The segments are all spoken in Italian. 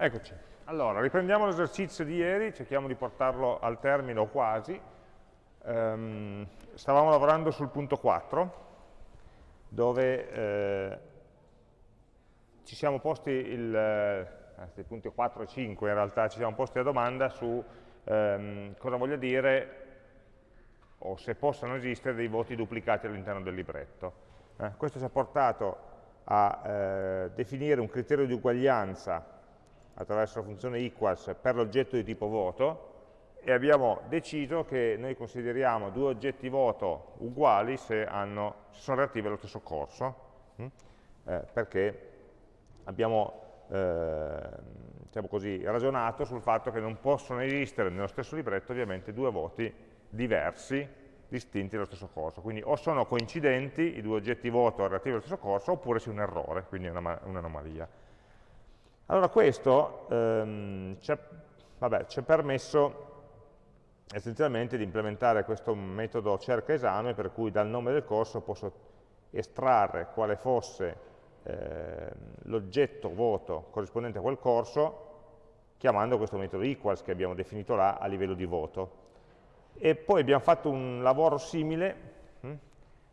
Eccoci. Allora, riprendiamo l'esercizio di ieri, cerchiamo di portarlo al termine o quasi. Um, stavamo lavorando sul punto 4, dove eh, ci siamo posti il, eh, punti 4 e 5 in realtà, ci siamo posti la domanda su ehm, cosa voglia dire o se possano esistere dei voti duplicati all'interno del libretto. Eh, questo ci ha portato a eh, definire un criterio di uguaglianza attraverso la funzione equals per l'oggetto di tipo voto e abbiamo deciso che noi consideriamo due oggetti voto uguali se, hanno, se sono relativi allo stesso corso, hm? eh, perché abbiamo eh, diciamo così, ragionato sul fatto che non possono esistere nello stesso libretto ovviamente due voti diversi, distinti dallo stesso corso. Quindi o sono coincidenti i due oggetti voto relativi allo stesso corso oppure c'è un errore, quindi un'anomalia. Allora questo ehm, ci ha permesso essenzialmente di implementare questo metodo cerca esame per cui dal nome del corso posso estrarre quale fosse eh, l'oggetto voto corrispondente a quel corso chiamando questo metodo equals che abbiamo definito là a livello di voto. E poi abbiamo fatto un lavoro simile hm,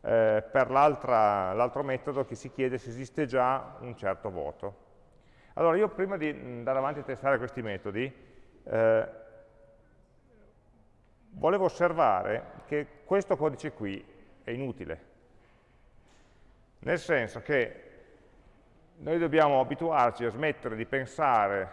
eh, per l'altro metodo che si chiede se esiste già un certo voto. Allora io prima di andare avanti a testare questi metodi, eh, volevo osservare che questo codice qui è inutile, nel senso che noi dobbiamo abituarci a smettere di pensare,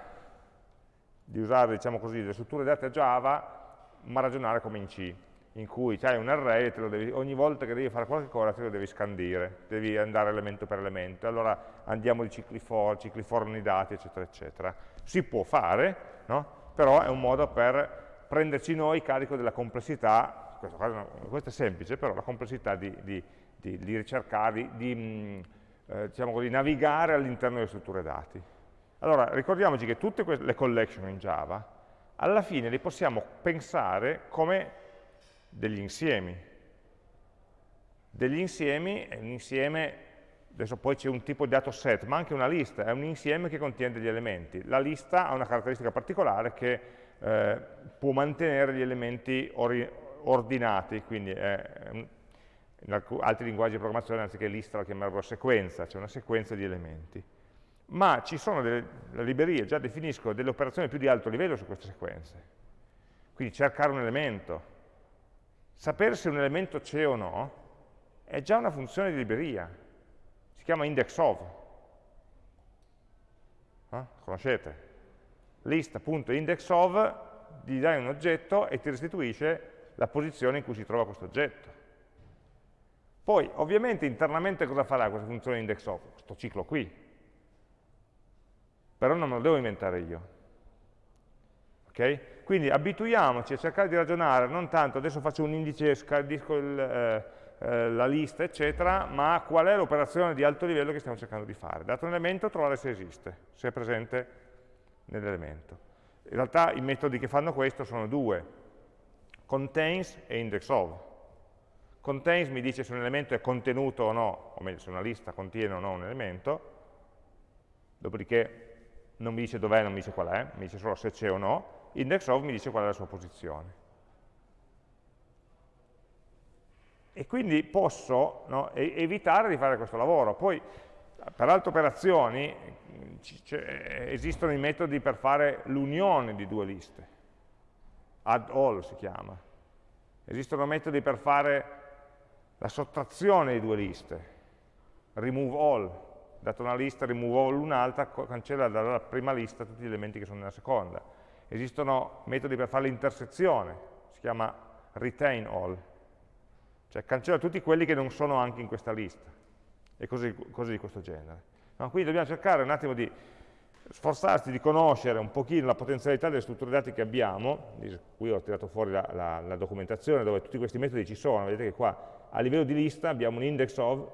di usare diciamo così, le strutture date Java, ma ragionare come in C in cui hai un array e devi, ogni volta che devi fare qualche cosa te lo devi scandire, devi andare elemento per elemento, allora andiamo di cicli for, cicli for ogni dati, eccetera, eccetera. Si può fare, no? però è un modo per prenderci noi carico della complessità, questo, questo è semplice, però la complessità di, di, di, di ricercare, di, mm, eh, diciamo così, navigare all'interno delle strutture dati. Allora, ricordiamoci che tutte le collection in Java, alla fine le possiamo pensare come degli insiemi. Degli insiemi è un insieme, adesso poi c'è un tipo di dato set, ma anche una lista, è un insieme che contiene degli elementi. La lista ha una caratteristica particolare che eh, può mantenere gli elementi ordinati, quindi è, in altri linguaggi di programmazione anziché lista la chiamerebbero sequenza, cioè una sequenza di elementi. Ma ci sono delle le librerie, già definiscono delle operazioni più di alto livello su queste sequenze. Quindi cercare un elemento, sapere se un elemento c'è o no è già una funzione di libreria, si chiama index of. Eh? Conoscete? List.index of, gli dai un oggetto e ti restituisce la posizione in cui si trova questo oggetto. Poi, ovviamente, internamente cosa farà questa funzione index of? Questo ciclo qui. Però non me lo devo inventare io. Okay? Quindi abituiamoci a cercare di ragionare, non tanto adesso faccio un indice, scandisco il, eh, eh, la lista, eccetera, ma qual è l'operazione di alto livello che stiamo cercando di fare. Dato un elemento, trovare se esiste, se è presente nell'elemento. In realtà i metodi che fanno questo sono due, contains e index of. Contains mi dice se un elemento è contenuto o no, o meglio se una lista contiene o no un elemento, dopodiché non mi dice dov'è, non mi dice qual è, mi dice solo se c'è o no, index of mi dice qual è la sua posizione. E quindi posso no, evitare di fare questo lavoro. Poi, per altre operazioni, esistono i metodi per fare l'unione di due liste. Add all si chiama. Esistono metodi per fare la sottrazione di due liste. Remove all. Dato una lista, remove all un'altra, cancella dalla prima lista tutti gli elementi che sono nella seconda Esistono metodi per fare l'intersezione, si chiama retain all, cioè cancella tutti quelli che non sono anche in questa lista, e cose, cose di questo genere. No? Quindi dobbiamo cercare un attimo di sforzarsi di conoscere un pochino la potenzialità delle strutture dati che abbiamo, qui ho tirato fuori la, la, la, documentazione dove tutti questi metodi ci sono, vedete che qua a livello di lista abbiamo un index of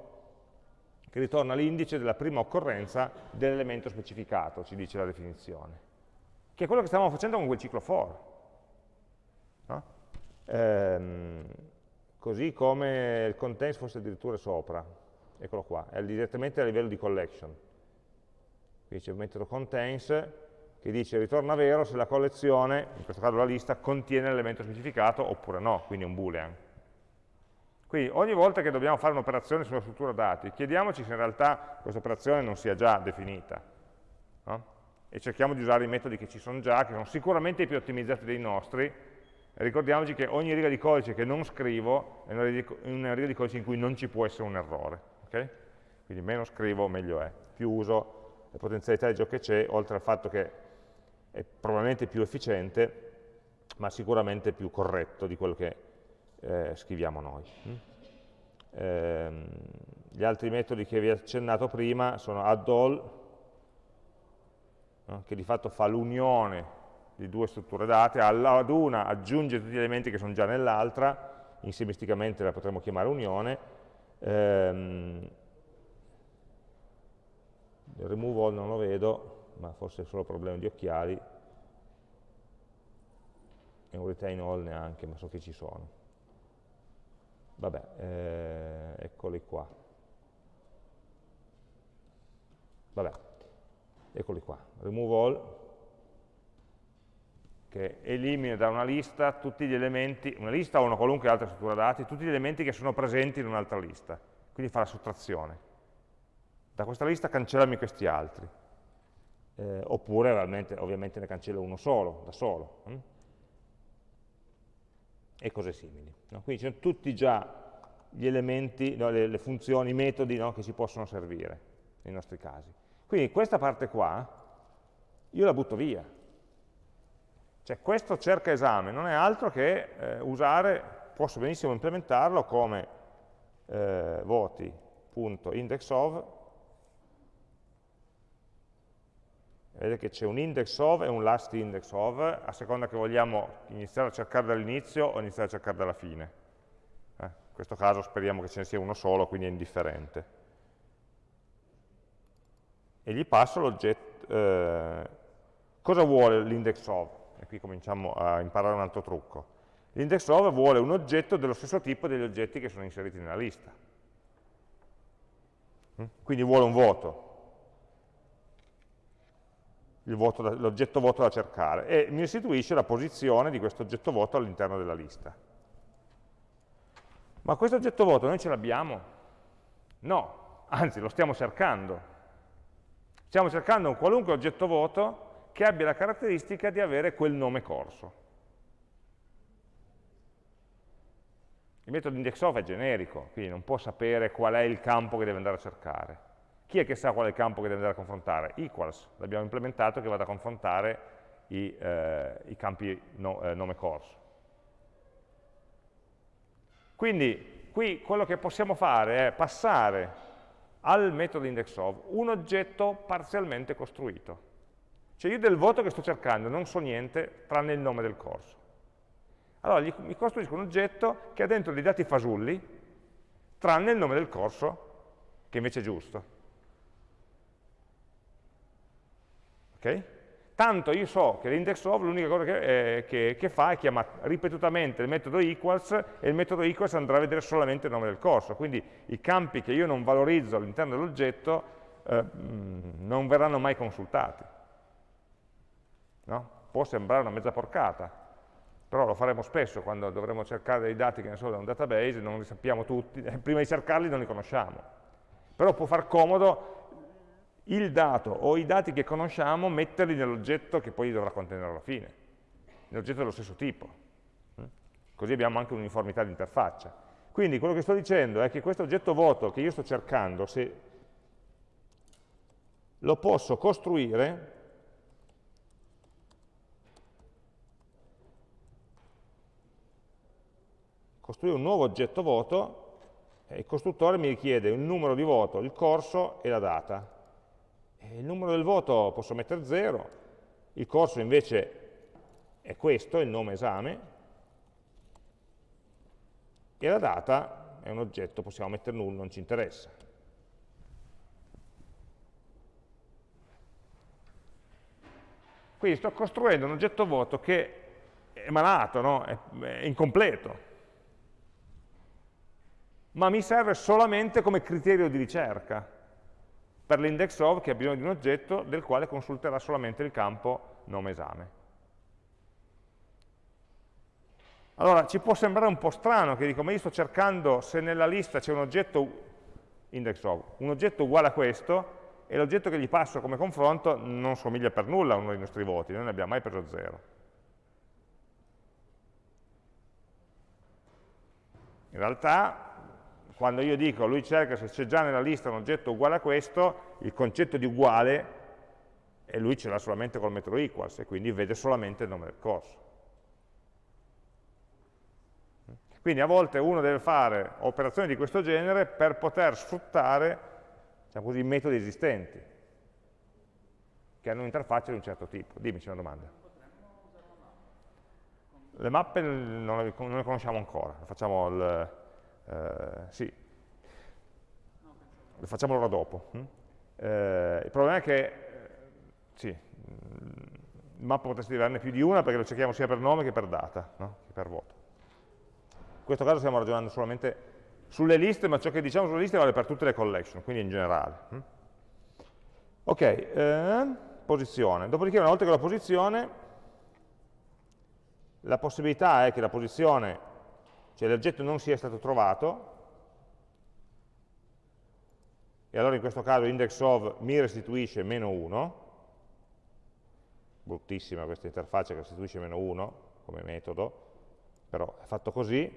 che ritorna l'indice della prima occorrenza dell'elemento specificato, ci dice la definizione che è quello che stavamo facendo con quel ciclo for. No? Ehm, così come il contains fosse addirittura sopra, eccolo qua, è direttamente a livello di collection. Quindi c'è il metodo contains che dice ritorna vero se la collezione, in questo caso la lista, contiene l'elemento specificato oppure no, quindi un boolean. Quindi ogni volta che dobbiamo fare un'operazione sulla struttura dati, chiediamoci se in realtà questa operazione non sia già definita. No? E cerchiamo di usare i metodi che ci sono già, che sono sicuramente più ottimizzati dei nostri, ricordiamoci che ogni riga di codice che non scrivo è una riga di codice in cui non ci può essere un errore. Okay? Quindi meno scrivo, meglio è. Più uso le potenzialità di ciò che c'è, oltre al fatto che è probabilmente più efficiente, ma sicuramente più corretto di quello che eh, scriviamo noi. Mm? Eh, gli altri metodi che vi ho accennato prima sono add all, no? che di fatto fa l'unione di due strutture date, ad una aggiunge tutti gli elementi che sono già nell'altra, insimisticamente la potremmo chiamare unione, ehm, il remove all non lo vedo, ma forse è solo problema di occhiali, e un retain all neanche, ma so che ci sono vabbè, eh, eccoli qua. Vabbè, eccoli qua, remove all, che elimina da una lista tutti gli elementi, una lista o una qualunque altra struttura dati, tutti gli elementi che sono presenti in un'altra lista, quindi fa la sottrazione. Da questa lista cancellami questi altri, eh, oppure ovviamente ne cancello uno solo, da solo. Hm? e cose simili. No? Quindi ci sono tutti già gli elementi, no, le, le, funzioni, i metodi no, che ci possono servire nei nostri casi. Quindi questa parte qua io la butto via. Cioè questo cerca esame non è altro che eh, usare, posso benissimo implementarlo come eh, voti.indexOf Vedete che c'è un index of e un last index of, a seconda che vogliamo iniziare a cercare dall'inizio o iniziare a cercare dalla fine. Eh, in questo caso speriamo che ce ne sia uno solo, quindi è indifferente. E gli passo l'oggetto. Eh, cosa vuole l'index of? E qui cominciamo a imparare un altro trucco. L'index of vuole un oggetto dello stesso tipo degli oggetti che sono inseriti nella lista. Mm? Quindi vuole un voto, l'oggetto voto da cercare e mi restituisce la posizione di questo oggetto voto all'interno della lista. Ma questo oggetto voto noi ce l'abbiamo? No, anzi lo stiamo cercando. Stiamo cercando un qualunque oggetto voto che abbia la caratteristica di avere quel nome corso. Il metodo indexOf è generico, quindi non può sapere qual è il campo che deve andare a cercare. Chi è che sa qual è il campo che deve andare a confrontare? Equals, l'abbiamo implementato che vada a confrontare i, eh, i campi no, eh, nome corso. Quindi qui quello che possiamo fare è passare al metodo indexOf un oggetto parzialmente costruito. Cioè io del voto che sto cercando non so niente tranne il nome del corso. Allora gli, mi costruisco un oggetto che ha dentro dei dati fasulli tranne il nome del corso che invece è giusto. Okay? Tanto io so che l'index of l'unica cosa che, eh, che, che, fa è chiamare ripetutamente il metodo equals e il metodo equals andrà a vedere solamente il nome del corso, quindi i campi che io non valorizzo all'interno dell'oggetto eh, mm, non verranno mai consultati. No? Può sembrare una mezza porcata, però lo faremo spesso quando dovremo cercare dei dati che ne so da un database, non li sappiamo tutti, prima di cercarli non li conosciamo. Però può far comodo il dato o i dati che conosciamo, metterli nell'oggetto che poi dovrà contenere alla fine, nell'oggetto dello stesso tipo. Mm? Così abbiamo anche un'uniformità di interfaccia. Quindi quello che sto dicendo è che questo oggetto vuoto che io sto cercando, se lo posso costruire costruire un nuovo oggetto voto e il costruttore mi richiede un numero di voto, il corso e la data. Il numero del voto posso mettere 0, il corso invece è questo, il nome esame, e la data è un oggetto, possiamo mettere null, non ci interessa. Quindi sto costruendo un oggetto vuoto che è malato, no? è, è incompleto, ma mi serve solamente come criterio di ricerca per l'index of che ha bisogno di un oggetto del quale consulterà solamente il campo nome esame. Allora, ci può sembrare un po' strano che dico, ma io sto cercando se nella lista c'è un oggetto index of, un oggetto uguale a questo, e l'oggetto che gli passo come confronto non somiglia per nulla a uno dei nostri voti, noi ne abbiamo mai preso 0. In realtà, quando io dico lui cerca se c'è già nella lista un oggetto uguale a questo, il concetto di uguale, e lui ce l'ha solamente col metodo equals, e quindi vede solamente il nome del corso. Quindi a volte uno deve fare operazioni di questo genere per poter sfruttare diciamo così, metodi esistenti, che hanno un'interfaccia di un certo tipo. Dimmi, c'è una domanda. Le mappe non le, conosciamo ancora, facciamo, il, sì. le facciamo l'ora dopo. Hm? Eh, il problema è che, eh, sì, il mappa potresti averne più di una perché lo cerchiamo sia per nome che per data, no? che per voto. In questo caso stiamo ragionando solamente sulle liste, ma ciò che diciamo sulle liste vale per tutte le collection, quindi in generale. Hm? Ok, eh, posizione. Dopodiché una volta che la posizione, la possibilità è che la posizione, cioè l'oggetto non sia stato trovato, e allora in questo caso index of mi restituisce meno 1, bruttissima questa interfaccia che restituisce meno 1 come metodo, però è fatto così,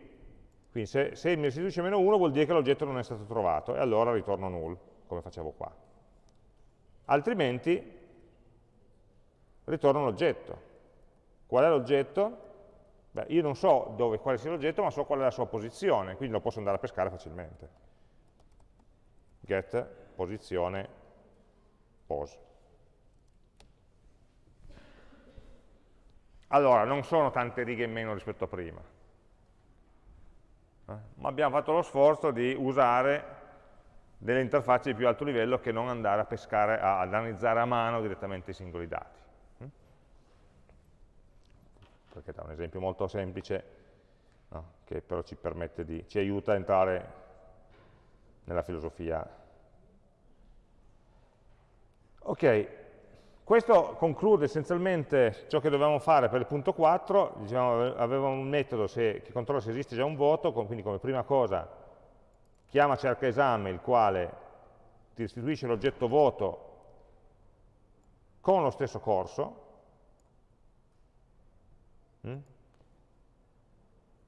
quindi se, se mi restituisce meno 1 vuol dire che l'oggetto non è stato trovato e allora ritorno null, come facevo qua. Altrimenti ritorno l'oggetto. Qual è l'oggetto? Beh, io non so dove, quale sia l'oggetto, ma so qual è la sua posizione, quindi lo posso andare a pescare facilmente. Get posizione pose. Allora, non sono tante righe in meno rispetto a prima eh? ma abbiamo fatto lo sforzo di usare delle interfacce di più alto livello che non andare a pescare, ad analizzare a mano direttamente i singoli dati. Perché da un esempio molto semplice, no? che però ci di, ci aiuta a entrare nella filosofia. Ok, questo conclude essenzialmente ciò che dovevamo fare per il punto 4, diciamo, avevamo un metodo se, che controlla se esiste già un voto, quindi come prima cosa chiama cerca esame il quale ti restituisce l'oggetto voto con lo stesso corso?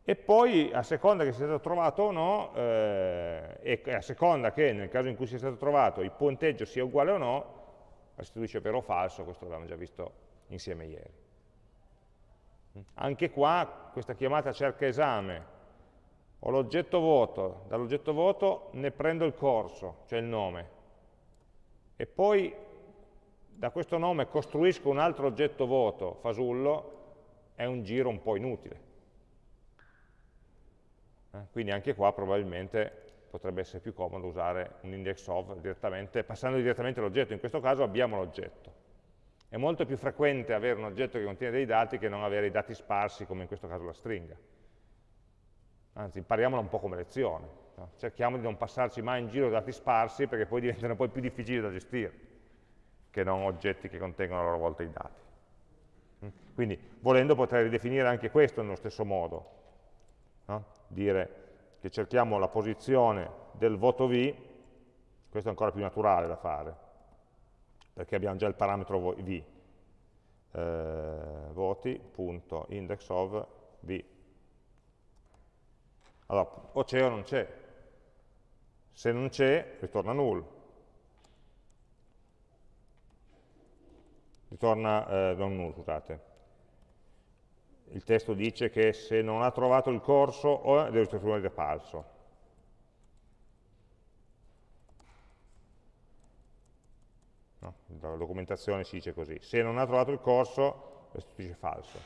E poi a seconda che sia stato trovato o no, eh, e a seconda che nel caso in cui sia stato trovato il punteggio sia uguale o no, restituisce vero o falso, questo l'abbiamo già visto insieme ieri. Anche qua questa chiamata cerca esame, ho l'oggetto voto, dall'oggetto voto ne prendo il corso, cioè il nome, e poi da questo nome costruisco un altro oggetto voto, fasullo, è un giro un po' inutile. Eh, quindi anche qua probabilmente potrebbe essere più comodo usare un index of direttamente, passando direttamente all'oggetto, in questo caso abbiamo l'oggetto. È molto più frequente avere un oggetto che contiene dei dati che non avere i dati sparsi, come in questo caso la stringa. Anzi, impariamola un po' come lezione. No? Cerchiamo di non passarci mai in giro dati sparsi, perché poi diventano poi più difficili da gestire, che non oggetti che contengono a loro volta i dati. Mm? Quindi, volendo, potrei ridefinire anche questo nello stesso modo. No? Dire che cerchiamo la posizione del voto V, questo è ancora più naturale da fare, perché abbiamo già il parametro V, eh, voti.index of V. Allora, o c'è o non c'è. Se non c'è, ritorna null. Ritorna, eh, non null, scusate il testo dice che se non ha trovato il corso deve restituire falso. No, la documentazione si dice così, se non ha trovato il corso restituisce falso.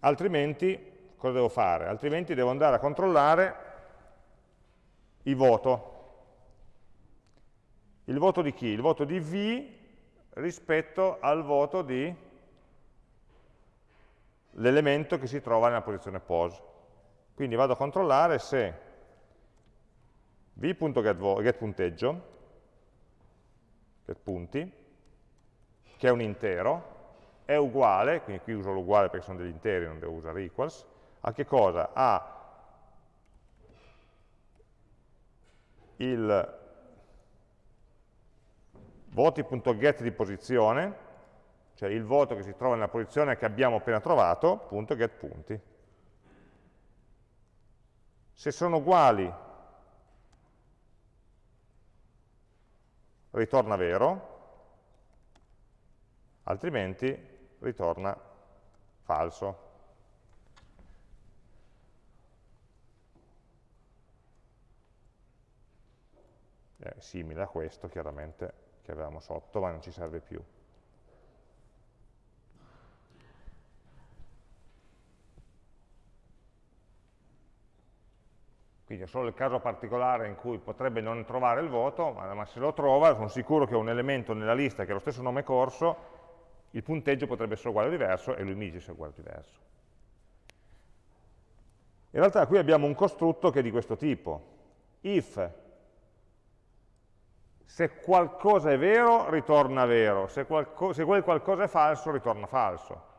Altrimenti, cosa devo fare? Altrimenti devo andare a controllare il voto. Il voto di chi? Il voto di V rispetto al voto di l'elemento che si trova nella posizione pose. Quindi vado a controllare se v.getPunteggio getPunti, che è un intero, è uguale, quindi qui uso l'uguale perché sono degli interi, non devo usare equals, a che cosa? A il voti.get di posizione, cioè il voto che si trova nella posizione che abbiamo appena trovato, punto get punti. Se sono uguali, ritorna vero, altrimenti ritorna falso. È simile a questo, chiaramente, che avevamo sotto, ma non ci serve più. Quindi è solo il caso particolare in cui potrebbe non trovare il voto, ma, se lo trova sono sicuro che un elemento nella lista che ha lo stesso nome corso, il punteggio potrebbe essere uguale o diverso e lui mi dice se è uguale o diverso. In realtà qui abbiamo un costrutto che è di questo tipo. If se qualcosa è vero, ritorna vero, se, se quel qualcosa è falso, ritorna falso.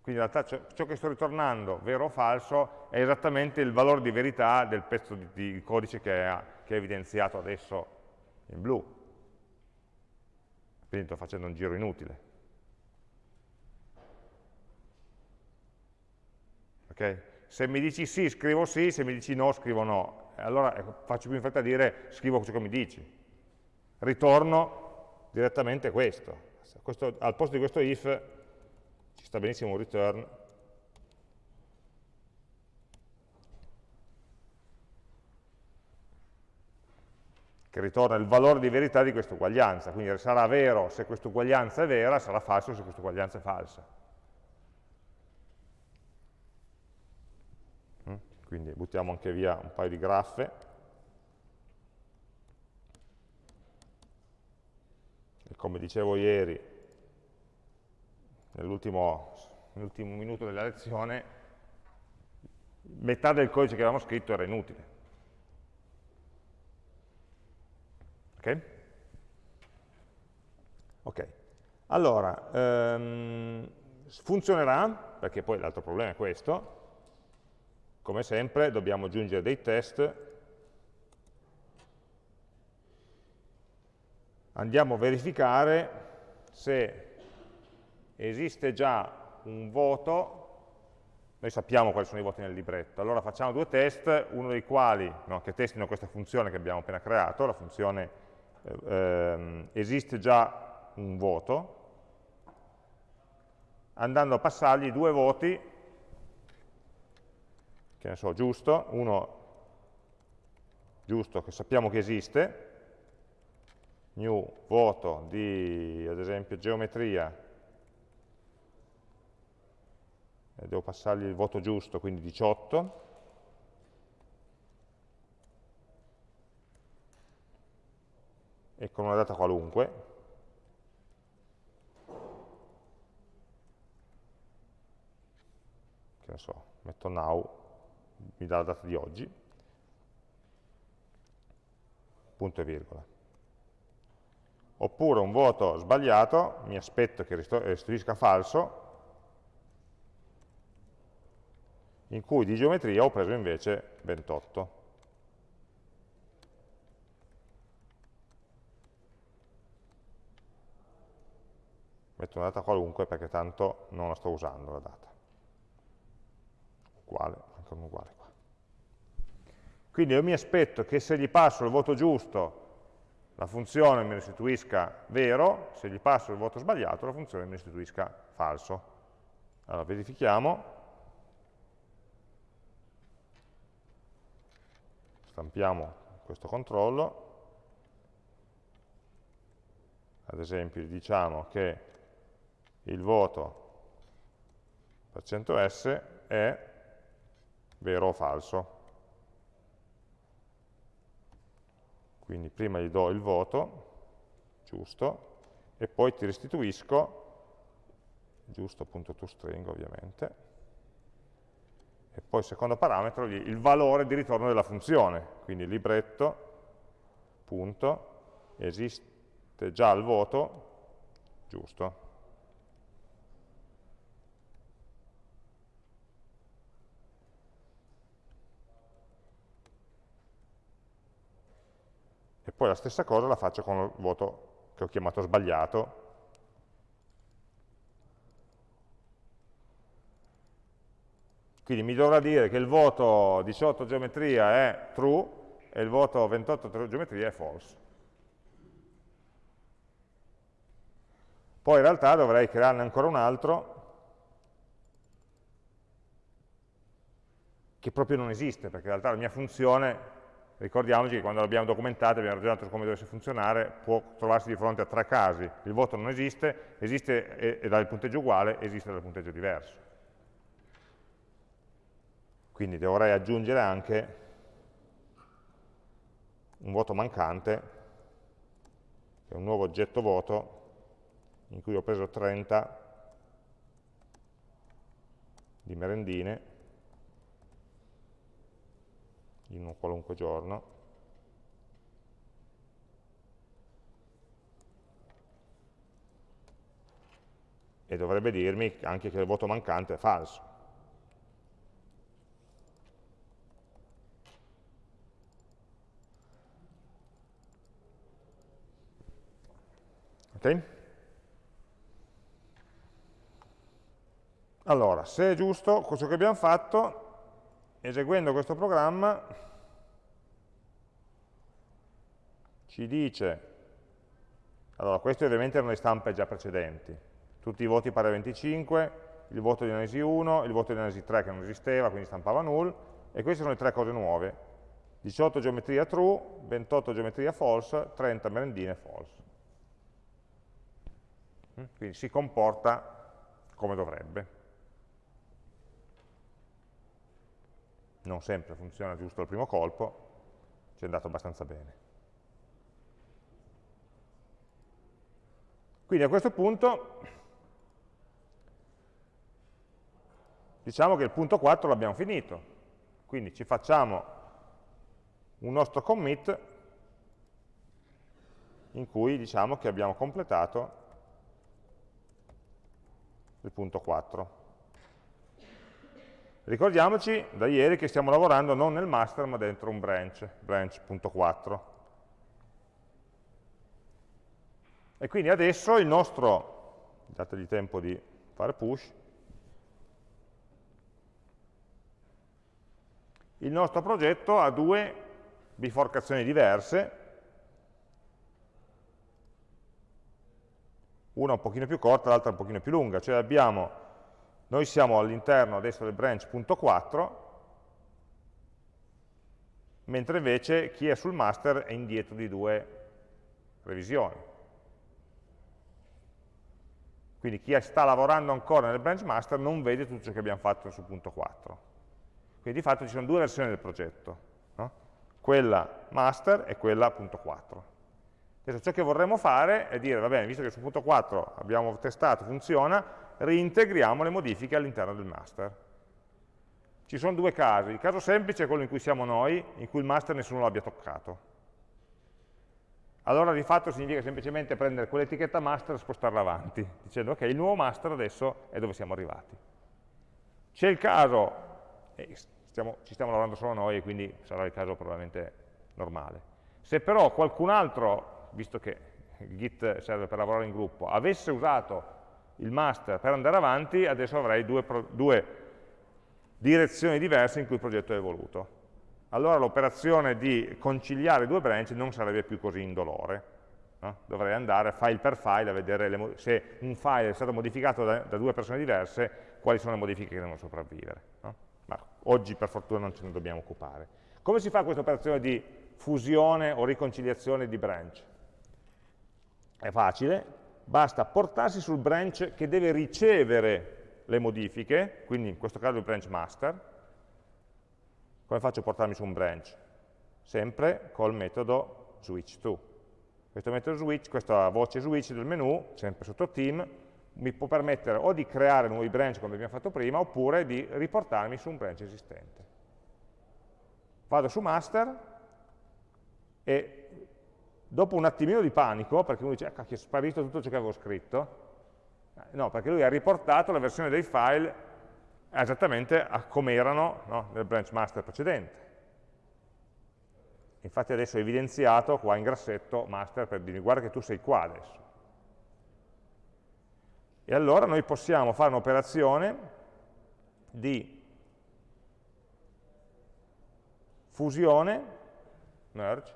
Quindi in realtà ciò che sto ritornando, vero o falso, è esattamente il valore di verità del pezzo di, di codice che è, che è evidenziato adesso in blu. Quindi sto facendo un giro inutile. Okay? Se mi dici sì, scrivo sì, se mi dici no, scrivo no. Allora ecco, faccio più in fretta a dire scrivo ciò che mi dici. Ritorno direttamente questo. questo al posto di questo if ci sta benissimo un return che ritorna il valore di verità di questa uguaglianza, quindi sarà vero se questa uguaglianza è vera, sarà falso se questa uguaglianza è falsa. Mm? Quindi buttiamo anche via un paio di graffe. E come dicevo ieri, nell'ultimo minuto della lezione, metà del codice che avevamo scritto era inutile. Ok? Ok. Allora, ehm, funzionerà, perché poi l'altro problema è questo, come sempre dobbiamo aggiungere dei test, andiamo a verificare se esiste già un voto, noi sappiamo quali sono i voti nel libretto, allora facciamo due test, uno dei quali, no, che testino questa funzione che abbiamo appena creato, la funzione eh, ehm, esiste già un voto, andando a passargli due voti, che ne so, giusto, uno giusto che sappiamo che esiste, new voto di, ad esempio, geometria eh, devo passargli il voto giusto, quindi 18, e con una data qualunque, che ne so, metto now, mi dà la data di oggi, punto e virgola. Oppure un voto sbagliato, mi aspetto che restituisca falso, in cui di geometria ho preso invece 28. Metto una data qualunque perché tanto non la sto usando la data. Uguale, un uguale qua. Quindi io mi aspetto che se gli passo il voto giusto la funzione mi restituisca vero, se gli passo il voto sbagliato la funzione mi restituisca falso. Allora verifichiamo, stampiamo questo controllo, ad esempio diciamo che il voto per %s è vero o falso. Quindi prima gli do il voto, giusto, e poi ti restituisco, giusto.toString ovviamente, e poi secondo parametro il valore di ritorno della funzione, quindi libretto, punto, esiste già il voto, giusto, poi la stessa cosa la faccio con il voto che ho chiamato sbagliato, Quindi mi dovrà dire che il voto 18 geometria è true e il voto 28 geometria è false. Poi in realtà dovrei crearne ancora un altro che proprio non esiste, perché in realtà la mia funzione, ricordiamoci che quando l'abbiamo documentata, abbiamo ragionato su come dovesse funzionare, può trovarsi di fronte a tre casi. Il voto non esiste, esiste e, e dà il punteggio uguale, esiste dal punteggio diverso. Quindi dovrei aggiungere anche un voto mancante, che è un nuovo oggetto voto, in cui ho preso 30 di merendine in un qualunque giorno. E dovrebbe dirmi anche che il voto mancante è falso. Ok? Allora, se è giusto, questo che abbiamo fatto, eseguendo questo programma, ci dice, allora queste ovviamente erano le stampe già precedenti, tutti i voti pari a 25, il voto di analisi 1, il voto di analisi 3 che non esisteva, quindi stampava null, e queste sono le tre cose nuove, 18 geometria true, 28 geometria false, 30 merendine false. Mm? quindi si comporta come dovrebbe. Non sempre funziona giusto al primo colpo, ci è andato abbastanza bene. Quindi a questo punto diciamo che il punto 4 l'abbiamo finito, quindi ci facciamo un nostro commit in cui diciamo che abbiamo completato il punto 4. Ricordiamoci da ieri che stiamo lavorando non nel master ma dentro un branch, branch.4. E quindi adesso il nostro, dategli tempo di fare push, il nostro progetto ha due biforcazioni diverse, una un pochino più corta, l'altra un pochino più lunga, cioè abbiamo, noi siamo all'interno adesso del branch.4, mentre invece chi è sul master è indietro di due revisioni. Quindi chi sta lavorando ancora nel branch master non vede tutto ciò che abbiamo fatto sul punto 4. Quindi di fatto ci sono due versioni del progetto, no? quella master e quella punto 4. Adesso ciò che vorremmo fare è dire, va bene, visto che sul punto 4 abbiamo testato, funziona, reintegriamo le modifiche all'interno del master. Ci sono due casi, il caso semplice è quello in cui siamo noi, in cui il master nessuno l'abbia toccato. Allora di fatto significa semplicemente prendere quell'etichetta master e spostarla avanti, dicendo ok, il nuovo master adesso è dove siamo arrivati. C'è il caso, eh, stiamo, ci stiamo lavorando solo noi, quindi sarà il caso probabilmente normale. Se però qualcun altro visto che Git serve per lavorare in gruppo, avesse usato il master per andare avanti, adesso avrei due, due direzioni diverse in cui il progetto è evoluto. Allora l'operazione di conciliare due branch non sarebbe più così indolore. No? Dovrei andare file per file a vedere se un file è stato modificato da, da, due persone diverse, quali sono le modifiche che devono sopravvivere. No? Ma oggi per fortuna non ce ne dobbiamo occupare. Come si fa questa operazione di fusione o riconciliazione di branch? È facile, basta portarsi sul branch che deve ricevere le modifiche, quindi in questo caso il branch master. Come faccio a portarmi su un branch? Sempre col metodo switch to. Questo metodo switch, questa voce switch del menu, sempre sotto team, mi può permettere o di creare nuovi branch come abbiamo fatto prima, oppure di riportarmi su un branch esistente. Vado su master e dopo un attimino di panico, perché uno dice, ah, cacchio, è sparito tutto ciò che avevo scritto, eh, no, perché lui ha riportato la versione dei file esattamente a come erano no, nel branch master precedente. Infatti adesso ho evidenziato qua in grassetto master per dirmi guarda che tu sei qua adesso. E allora noi possiamo fare un'operazione di fusione, merge,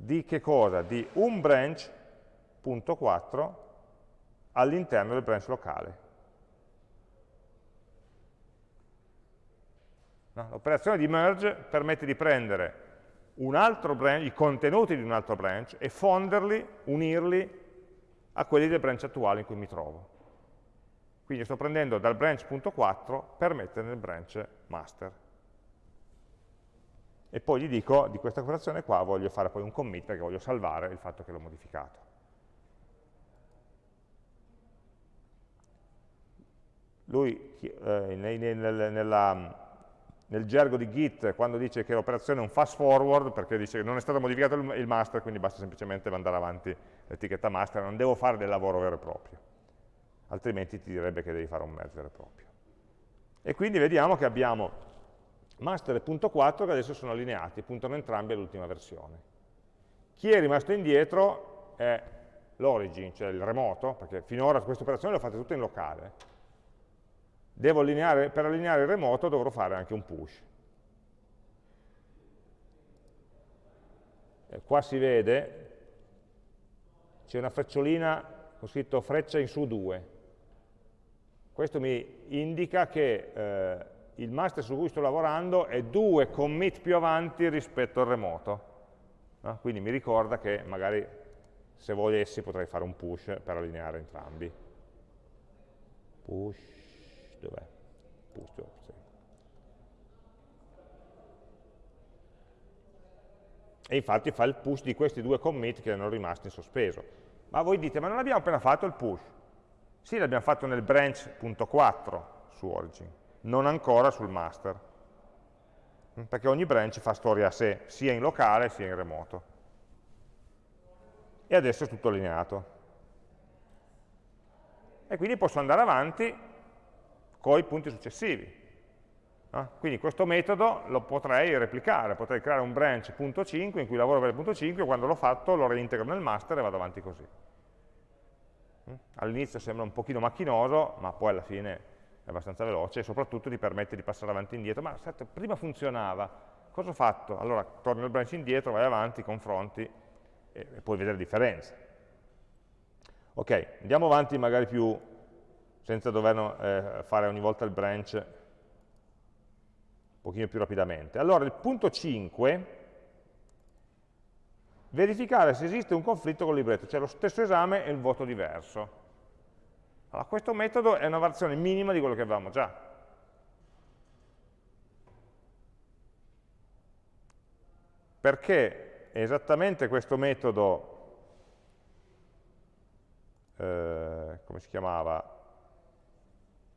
di che cosa? Di un branch.4 all'interno del branch locale. No? L'operazione di merge permette di prendere branch, i contenuti di un altro branch e fonderli, unirli a quelli del branch attuale in cui mi trovo. Quindi sto prendendo dal branch.4 per mettere nel branch master. E poi gli dico, di questa operazione qua voglio fare poi un commit perché voglio salvare il fatto che l'ho modificato. Lui, eh, nella, nel gergo di Git quando dice che l'operazione è un fast forward perché dice che non è stato modificato il master, quindi basta semplicemente mandare avanti l'etichetta master, non devo fare del lavoro vero e proprio, altrimenti ti direbbe che devi fare un merge vero e proprio. E quindi vediamo che abbiamo master e punto 4 che adesso sono allineati, puntano entrambi all'ultima versione. Chi è rimasto indietro è l'origin, cioè il remoto, perché finora queste operazioni le ho fatte tutte in locale, allineare, per allineare il remoto dovrò fare anche un push. E qua si vede, c'è una frecciolina con scritto freccia in su 2. Questo mi indica che eh, il master su cui sto lavorando è due commit più avanti rispetto al remoto. No? Quindi mi ricorda che magari se volessi potrei fare un push per allineare entrambi. Push dov'è? Push, sì. E infatti fa il push di questi due commit che erano rimasti in sospeso. Ma voi dite, ma non abbiamo appena fatto il push? Sì, l'abbiamo fatto nel branch.4 su origin, non ancora sul master. Mm, perché ogni branch fa storia a sé, sia in locale sia in remoto. E adesso è tutto allineato. E quindi posso andare avanti con i punti successivi. No? Quindi questo metodo lo potrei replicare, potrei creare un branch.5 in cui lavoro per il punto 5 e quando l'ho fatto lo reintegro nel master e vado avanti così. Mm? All'inizio sembra un pochino macchinoso, ma poi alla fine è abbastanza veloce e soprattutto ti permette di passare avanti e indietro. Ma aspetta, prima funzionava, cosa ho fatto? Allora torni al branch indietro, vai avanti, confronti e, e puoi vedere differenze. Ok, andiamo avanti magari più senza dover eh, fare ogni volta il branch un pochino più rapidamente. Allora, il punto 5, verificare se esiste un conflitto con il libretto, cioè lo stesso esame e il voto diverso. Allora, questo metodo è una variazione minima di quello che avevamo già. Perché esattamente questo metodo, eh, come si chiamava,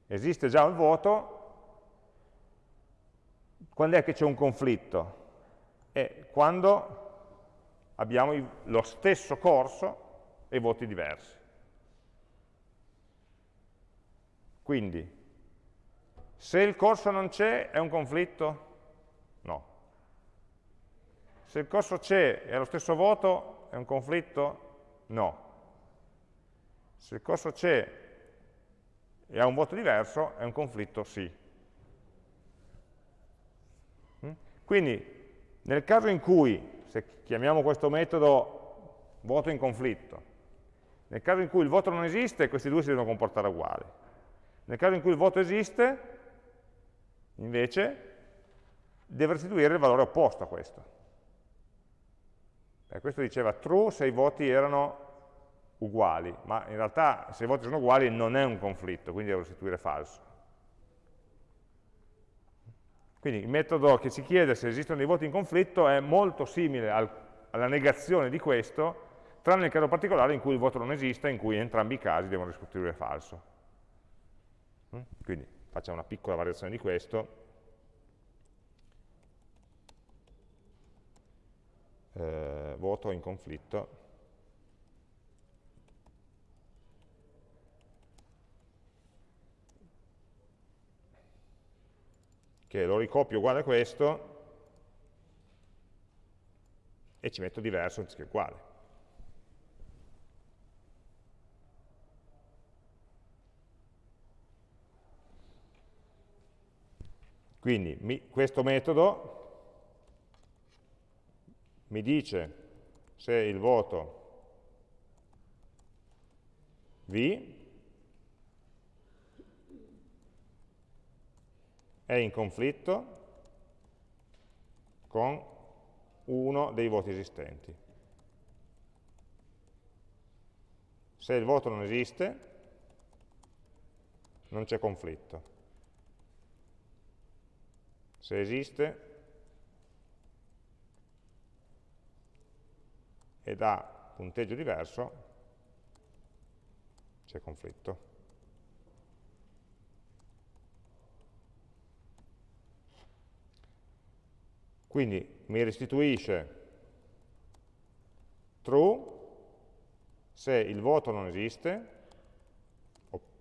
esiste già un voto, quando è che c'è un conflitto? È quando abbiamo lo stesso corso e voti diversi. Quindi, se il corso non c'è, è un conflitto? No. Se il corso c'è e ha lo stesso voto, è un conflitto? No. Se il corso c'è e ha un voto diverso, è un conflitto sì. Mm? Quindi, nel caso in cui, se chiamiamo questo metodo voto in conflitto, nel caso in cui il voto non esiste, questi due si devono comportare uguali. Nel caso in cui il voto esiste, invece, deve restituire il valore opposto a questo. E questo diceva true se i voti erano uguali, ma in realtà se i voti sono uguali non è un conflitto, quindi devo restituire falso. Quindi il metodo che ci chiede se esistono dei voti in conflitto è molto simile al, alla negazione di questo, tranne nel caso particolare in cui il voto non esiste, in cui in entrambi i casi devono restituire falso. Mm? Quindi facciamo una piccola variazione di questo. eh, voto in conflitto che lo ricopio uguale a questo e ci metto diverso anziché uguale. Quindi mi, questo metodo mi dice se il voto V è in conflitto con uno dei voti esistenti. Se il voto non esiste, non c'è conflitto. Se esiste, ed ha punteggio diverso, c'è conflitto. Quindi mi restituisce true. Se il voto non esiste,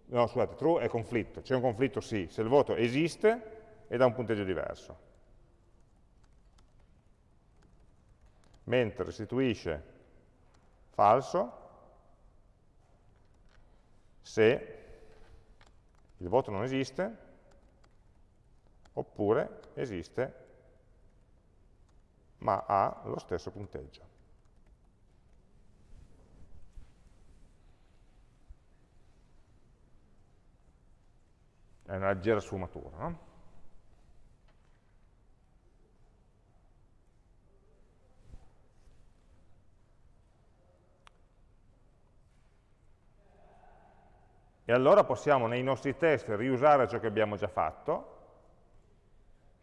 no scusate, true è conflitto, c'è un conflitto sì, se il voto esiste ed ha un punteggio diverso. Mentre restituisce falso se il voto non esiste oppure esiste ma ha lo stesso punteggio. È una leggera sfumatura, no? E allora possiamo nei nostri test riusare ciò che abbiamo già fatto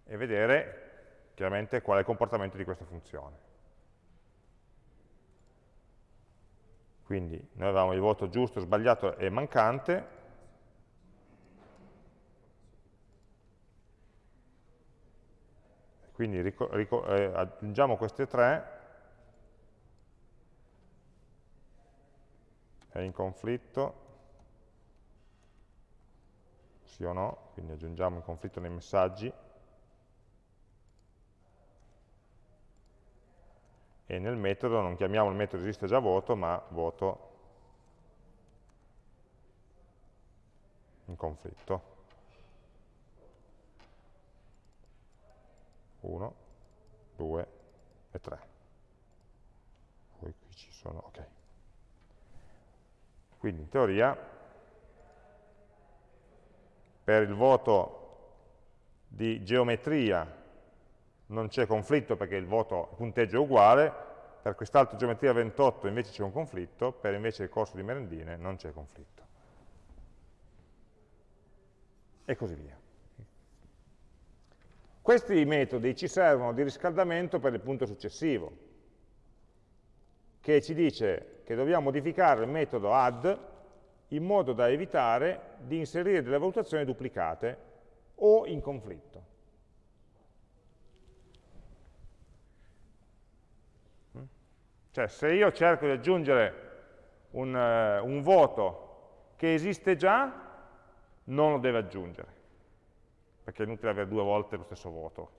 e vedere chiaramente qual è il comportamento di questa funzione. Quindi noi avevamo il voto giusto, sbagliato e mancante, quindi eh, aggiungiamo queste tre, è in conflitto, sì o no, quindi aggiungiamo in conflitto nei messaggi, e nel metodo non chiamiamo il metodo esiste già voto, ma voto in conflitto. 1, 2 e 3. Poi qui ci sono, ok. Quindi in teoria per il voto di geometria non c'è conflitto perché il, voto, il punteggio è uguale, per quest'altro geometria 28 invece c'è un conflitto, per invece il corso di merendine non c'è conflitto. E così via. Questi metodi ci servono di riscaldamento per il punto successivo, che ci dice che dobbiamo modificare il metodo add in modo da evitare di inserire delle valutazioni duplicate o in conflitto. Cioè se io cerco di aggiungere un, uh, un voto che esiste già, non lo deve aggiungere, perché è inutile avere due volte lo stesso voto.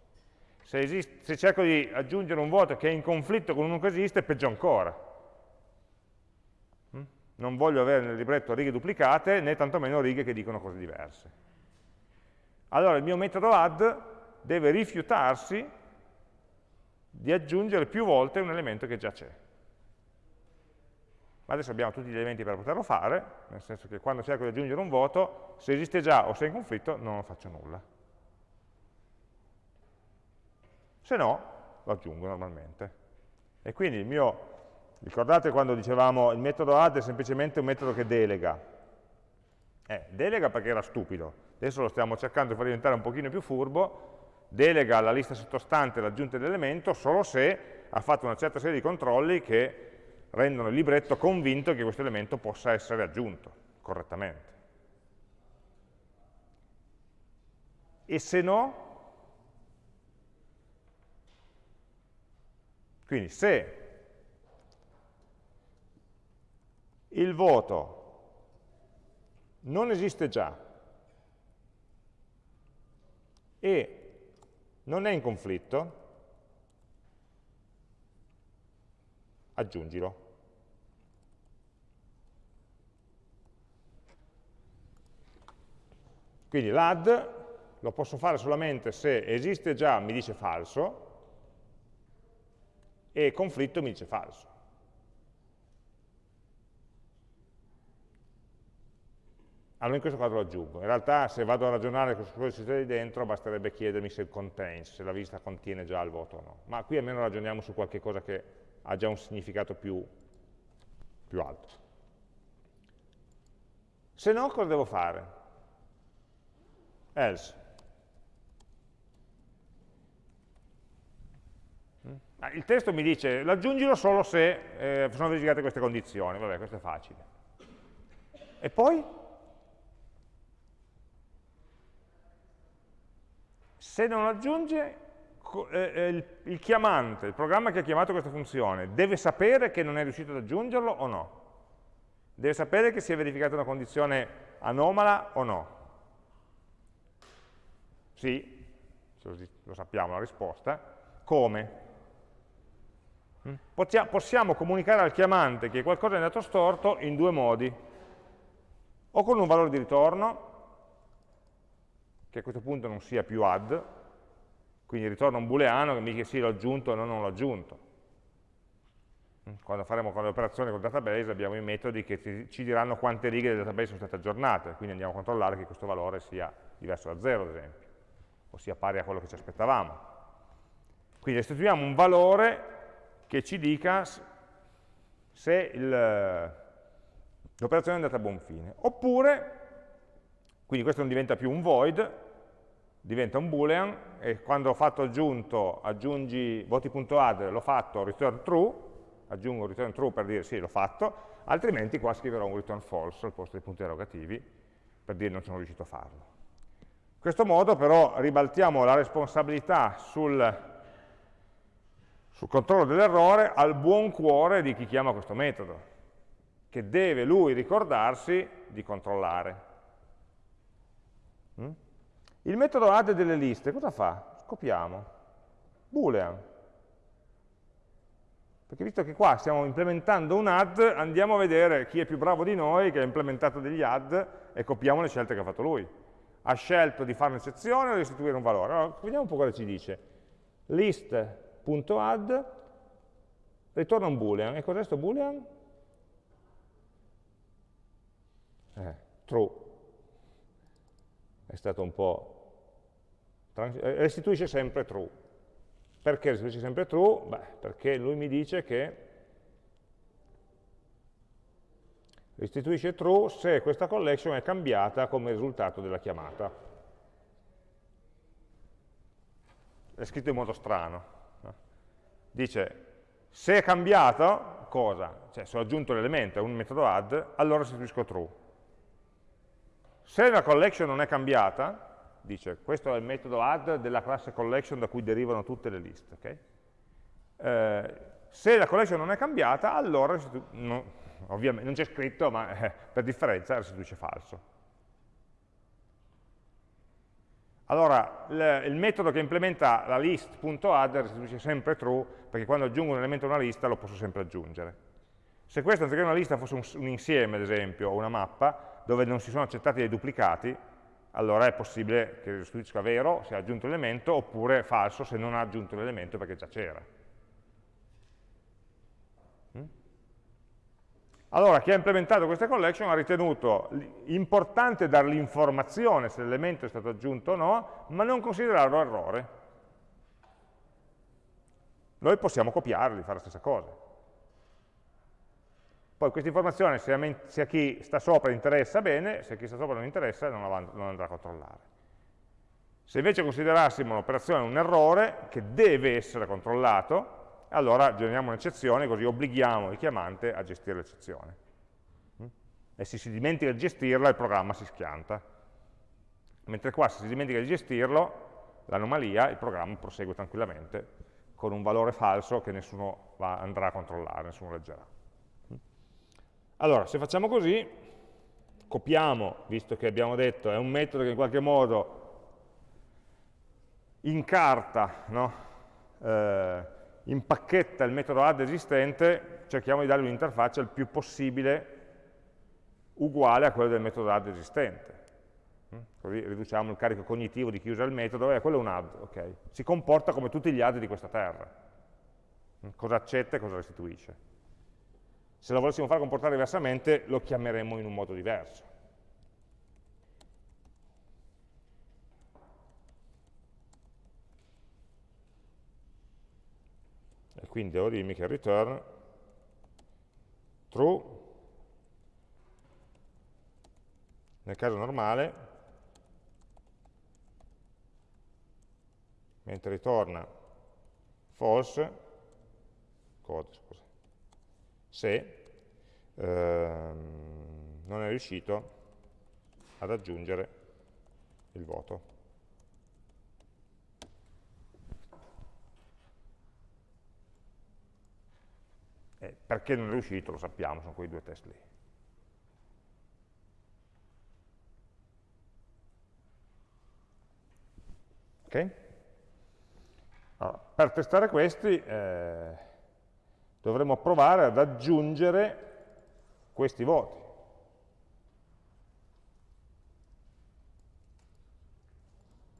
Se, esiste, se cerco di aggiungere un voto che è in conflitto con uno che esiste, peggio ancora. Non voglio avere nel libretto righe duplicate, né tantomeno righe che dicono cose diverse. Allora il mio metodo add deve rifiutarsi di aggiungere più volte un elemento che già c'è ma adesso abbiamo tutti gli elementi per poterlo fare, nel senso che quando cerco di aggiungere un voto, se esiste già o se è in conflitto, non faccio nulla. Se no, lo aggiungo normalmente. E quindi il mio, ricordate quando dicevamo il metodo add è semplicemente un metodo che delega. Eh, delega perché era stupido, adesso lo stiamo cercando di far diventare un pochino più furbo, delega alla lista sottostante l'aggiunta dell'elemento solo se ha fatto una certa serie di controlli che rendono il libretto convinto che questo elemento possa essere aggiunto correttamente. E se no, Quindi se il voto non esiste già e non è in conflitto, aggiungilo. Quindi l'add lo posso fare solamente se esiste già, mi dice falso, e conflitto mi dice falso. Allora in questo caso lo aggiungo. In realtà se vado a ragionare su quello che succede dentro basterebbe chiedermi se contains, se la lista contiene già il voto o no. Ma qui almeno ragioniamo su qualche cosa che ha già un significato più, più alto. Se no cosa devo fare? Else. Mm? Il testo mi dice aggiungilo solo se eh, sono verificate queste condizioni, vabbè questo è facile. E poi? Se non aggiunge, eh, eh, il, chiamante, il programma che ha chiamato questa funzione, deve sapere che non è riuscito ad aggiungerlo o no? Deve sapere che si è verificata una condizione anomala o no? Sì, lo sappiamo la risposta. Come? Mm? Possiamo comunicare al chiamante che qualcosa è andato storto in due modi. O con un valore di ritorno, che a questo punto non sia più add, quindi ritorna un booleano che mi dice sì l'ho aggiunto o no, non l'ho aggiunto. Mm, quando faremo con le operazioni col database abbiamo i metodi che ci diranno quante righe del database sono state aggiornate, quindi andiamo a controllare che questo valore sia diverso da 0 ad esempio, o sia pari a quello che ci aspettavamo. Quindi restituiamo un valore che ci dica se l'operazione è andata a buon fine. Oppure, quindi questo non diventa più un void, diventa un boolean e quando ho fatto aggiunto aggiungi voti.add l'ho fatto return true, aggiungo return true per dire sì l'ho fatto, altrimenti qua scriverò un return false al posto dei punti interrogativi per dire non sono riuscito a farlo. In questo modo però ribaltiamo la responsabilità sul, sul controllo dell'errore al buon cuore di chi chiama questo metodo, che deve lui ricordarsi di controllare. Il metodo add delle liste cosa fa? Scopiamo. Boolean. Perché visto che qua stiamo implementando un add, andiamo a vedere chi è più bravo di noi, che ha implementato degli add, e copiamo le scelte che ha fatto lui. Ha scelto di fare un'eccezione o di restituire un valore. Allora, vediamo un po' cosa ci dice. List.add ritorna un boolean. E cos'è questo boolean? Eh, true. È stato un po' restituisce sempre true. Perché restituisce sempre true? Beh, perché lui mi dice che restituisce true se questa collection è cambiata come risultato della chiamata. È scritto in modo strano. Dice, se è cambiato, cosa? Cioè, se ho aggiunto l'elemento un metodo add, allora restituisco true. Se la collection non è cambiata, dice questo è il metodo add della classe collection da cui derivano tutte le liste. Okay? Eh, se la collection non è cambiata, allora, no, ovviamente non c'è scritto, ma eh, per differenza restituisce falso. Allora, il, metodo che implementa la list.add restituisce sempre true, perché quando aggiungo un elemento a una lista lo posso sempre aggiungere. Se questa, anziché una lista, fosse un, un insieme, ad esempio, o una mappa, dove non si sono accettati dei duplicati, allora è possibile che restituisca vero se ha aggiunto l'elemento, oppure falso se non ha aggiunto l'elemento perché già c'era. Mm? Allora, chi ha implementato queste collection ha ritenuto importante dare l'informazione se l'elemento è stato aggiunto o no, ma non considerarlo errore. Noi possiamo copiarli, fare la stessa cosa. Poi questa informazione, se a, chi sta sopra interessa, bene, se a chi sta sopra non interessa, non, non andrà a controllare. Se invece considerassimo un'operazione un errore, che deve essere controllato, allora generiamo un'eccezione, così obblighiamo il chiamante a gestire l'eccezione. Mm? E se si dimentica di gestirla, il programma si schianta. Mentre qua, se si dimentica di gestirlo, l'anomalia, il programma prosegue tranquillamente, con un valore falso che nessuno va, andrà a controllare, nessuno leggerà. Allora, se facciamo così, copiamo, visto che abbiamo detto è un metodo che in qualche modo incarta, no? eh, impacchetta il metodo add esistente, cerchiamo di dargli un'interfaccia il più possibile uguale a quello del metodo add esistente. Mm? Così riduciamo il carico cognitivo di chi usa il metodo, e quello è un add, ok. Si comporta come tutti gli add di questa terra. Mm? Cosa accetta e cosa restituisce. Se lo volessimo fare comportare diversamente, lo chiameremmo in un modo diverso. E quindi devo dirmi che return true. Nel caso normale mentre ritorna false code, scusa, se ehm, non è riuscito ad aggiungere il voto. Eh, perché non è riuscito, lo sappiamo, sono quei due test lì. Ok? Allora, per testare questi eh, dovremo provare ad aggiungere questi voti.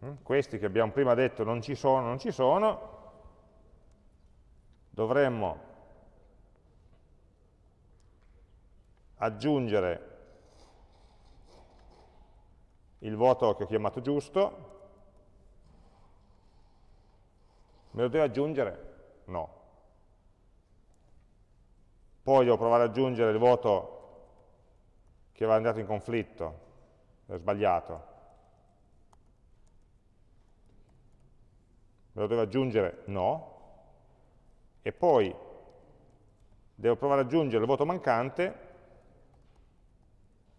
Mm? Questi che abbiamo prima detto non ci sono, non ci sono, dovremmo aggiungere il voto che ho chiamato giusto, me lo devo aggiungere? No. Poi devo provare ad aggiungere il voto che va andato in conflitto, è sbagliato. Me lo devo aggiungere? No. E poi devo provare ad aggiungere il voto mancante,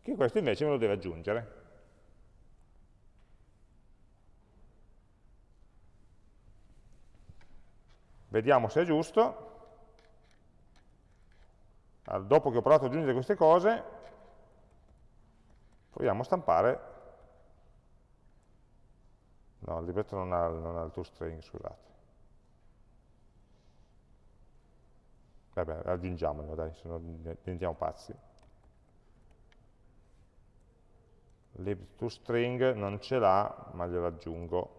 che questo invece me lo deve aggiungere. Vediamo se è giusto. Allora, dopo che ho provato ad aggiungere queste cose, proviamo a stampare. No, il libretto non ha, non ha il toString, scusate. Vabbè, aggiungiamolo, dai, se no diventiamo pazzi. lib2string non ce l'ha, ma glielo aggiungo.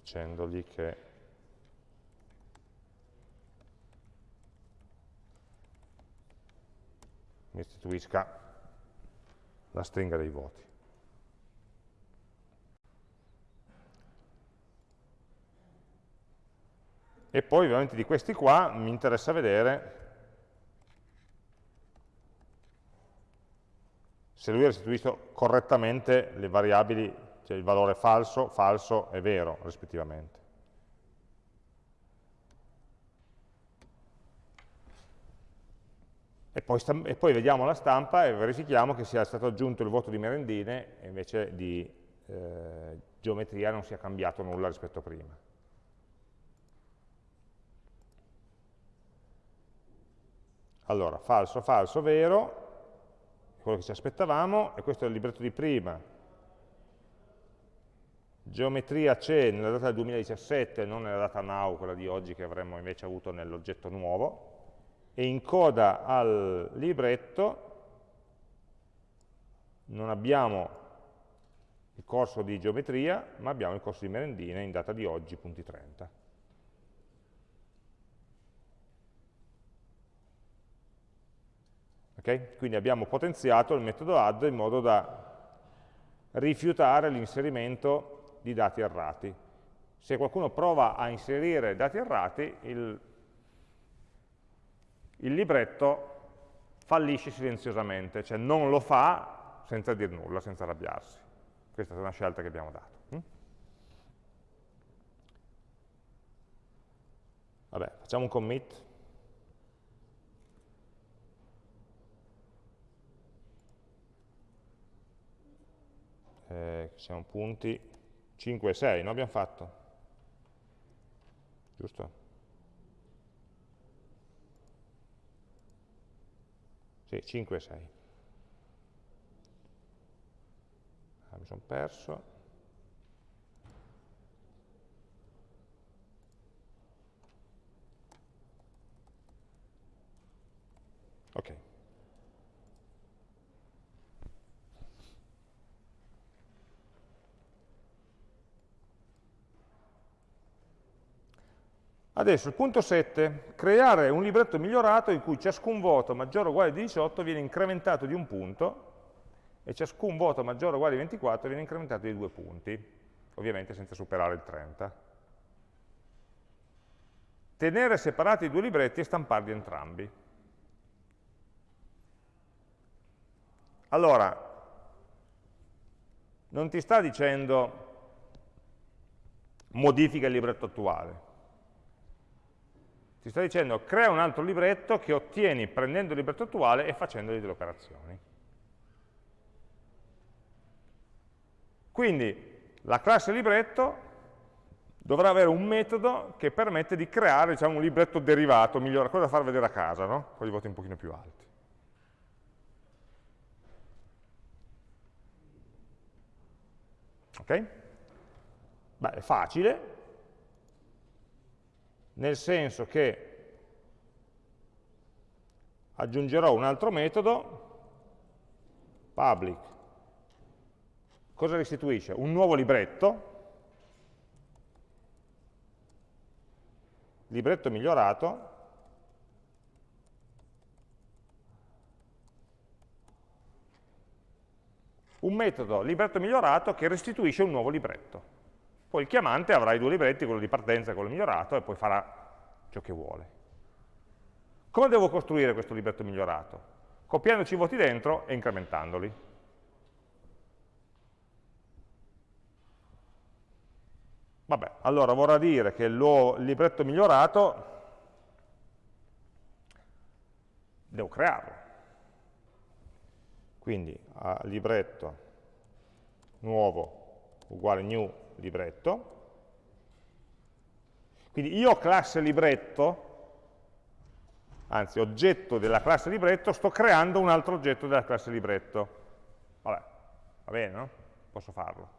Dicendogli che mi restituisca la stringa dei voti. E poi ovviamente di questi qua mi interessa vedere se lui ha restituito correttamente le variabili, cioè il valore falso, falso e vero rispettivamente. E poi, e poi, vediamo la stampa e verifichiamo che sia stato aggiunto il voto di merendine e invece di eh, geometria non sia cambiato nulla rispetto a prima. Allora, falso, falso, vero, quello che ci aspettavamo, e questo è il libretto di prima. Geometria c'è nella data del 2017, non nella data now, quella di oggi che avremmo invece avuto nell'oggetto nuovo, e in coda al libretto non abbiamo il corso di geometria, ma abbiamo il corso di merendine in data di oggi, punti 30. Okay? Quindi abbiamo potenziato il metodo add in modo da rifiutare l'inserimento di dati errati. Se qualcuno prova a inserire dati errati, il, il libretto fallisce silenziosamente, cioè non lo fa senza dir nulla, senza arrabbiarsi. Questa è una scelta che abbiamo dato. Hm? Vabbè, facciamo un commit. eh, siamo punti 5 e 6, no? Abbiamo fatto? Giusto? Sì, 5 e 6. Ah, mi sono perso. Ok. Adesso il punto 7, creare un libretto migliorato in cui ciascun voto maggiore o uguale di 18 viene incrementato di un punto e ciascun voto maggiore o uguale di 24 viene incrementato di due punti, ovviamente senza superare il 30. Tenere separati i due libretti e stamparli entrambi. Allora, non ti sta dicendo modifica il libretto attuale, ti sta dicendo crea un altro libretto che ottieni prendendo il libretto attuale e facendogli delle operazioni. Quindi la classe libretto dovrà avere un metodo che permette di creare diciamo, un libretto derivato, migliore, cosa da far vedere a casa, no? con i voti un pochino più alti. Ok? Beh, è facile, nel senso che aggiungerò un altro metodo, public, cosa restituisce? Un nuovo libretto, libretto migliorato, un metodo libretto migliorato che restituisce un nuovo libretto. Poi il chiamante avrà i due libretti, quello di partenza e quello migliorato, e poi farà ciò che vuole. Come devo costruire questo libretto migliorato? Copiandoci i voti dentro e incrementandoli. Vabbè, allora vorrà dire che il libretto migliorato devo crearlo. Quindi libretto nuovo uguale new libretto. Quindi io classe libretto, anzi oggetto della classe libretto, sto creando un altro oggetto della classe libretto. Vabbè, va bene, no? Posso farlo.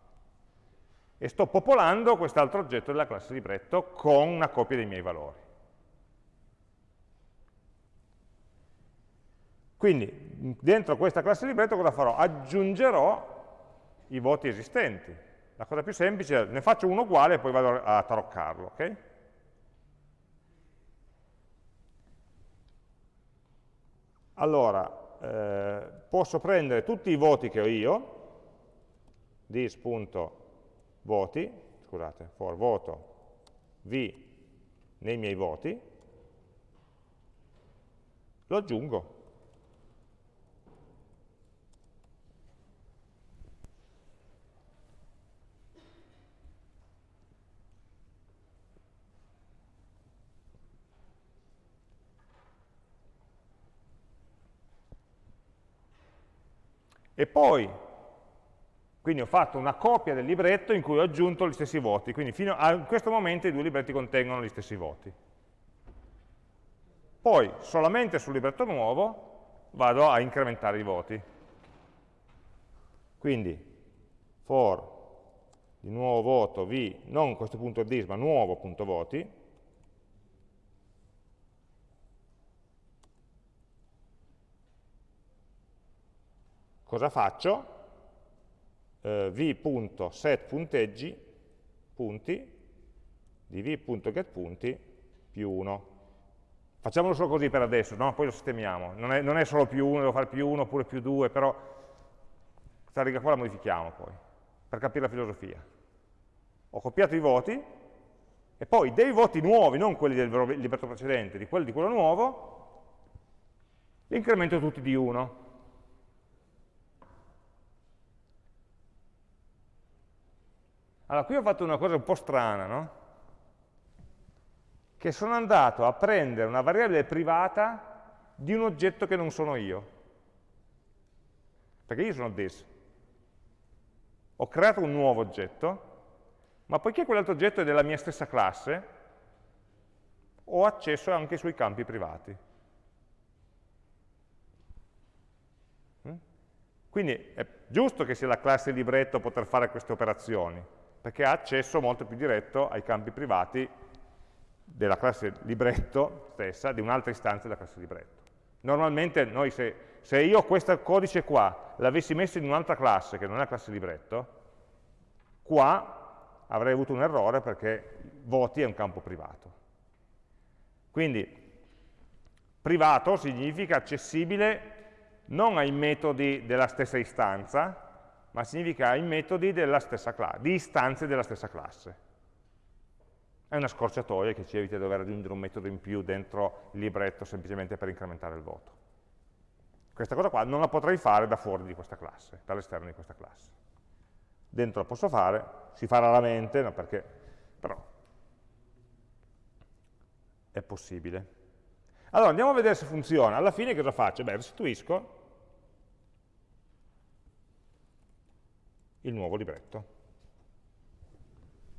E sto popolando quest'altro oggetto della classe libretto con una copia dei miei valori. Quindi dentro questa classe libretto cosa farò? Aggiungerò i voti esistenti, la cosa più semplice è ne faccio uno uguale e poi vado a taroccarlo, ok? Allora, eh, posso prendere tutti i voti che ho io, dis.voti, scusate, for voto v nei miei voti, lo aggiungo E poi, quindi ho fatto una copia del libretto in cui ho aggiunto gli stessi voti, quindi fino a questo momento i due libretti contengono gli stessi voti. Poi, solamente sul libretto nuovo, vado a incrementare i voti. Quindi, for di nuovo voto v, non questo punto dis, ma nuovo punto voti, cosa faccio? Eh, v.setPunteggi punti di v.getPunti più 1. Facciamolo solo così per adesso, no? poi lo sistemiamo. Non è, non è, solo più 1, devo fare più 1 oppure più 2, però questa riga qua la modifichiamo poi, per capire la filosofia. Ho copiato i voti, e poi dei voti nuovi, non quelli del libretto precedente, di quelli di quello nuovo, li incremento tutti di 1. Allora, qui ho fatto una cosa un po' strana, no? Che sono andato a prendere una variabile privata di un oggetto che non sono io. Perché io sono this. ho creato un nuovo oggetto, ma poiché quell'altro oggetto è della mia stessa classe, ho accesso anche sui campi privati. Mm? Quindi è giusto che sia la classe libretto a poter fare queste operazioni, perché ha accesso molto più diretto ai campi privati della classe libretto stessa, di un'altra istanza della classe libretto. Normalmente noi se, se io questo codice qua l'avessi messo in un'altra classe che non è la classe libretto, qua avrei avuto un errore perché voti è un campo privato. Quindi privato significa accessibile non ai metodi della stessa istanza, ma significa ai metodi di istanze della stessa classe. È una scorciatoia che ci evita di dover aggiungere un metodo in più dentro il libretto semplicemente per incrementare il voto. Questa cosa qua non la potrei fare da fuori di questa classe, dall'esterno di questa classe. Dentro la posso fare, si fa raramente, no, perché, però è possibile. Allora andiamo a vedere se funziona. Alla fine cosa faccio? Beh, restituisco il nuovo libretto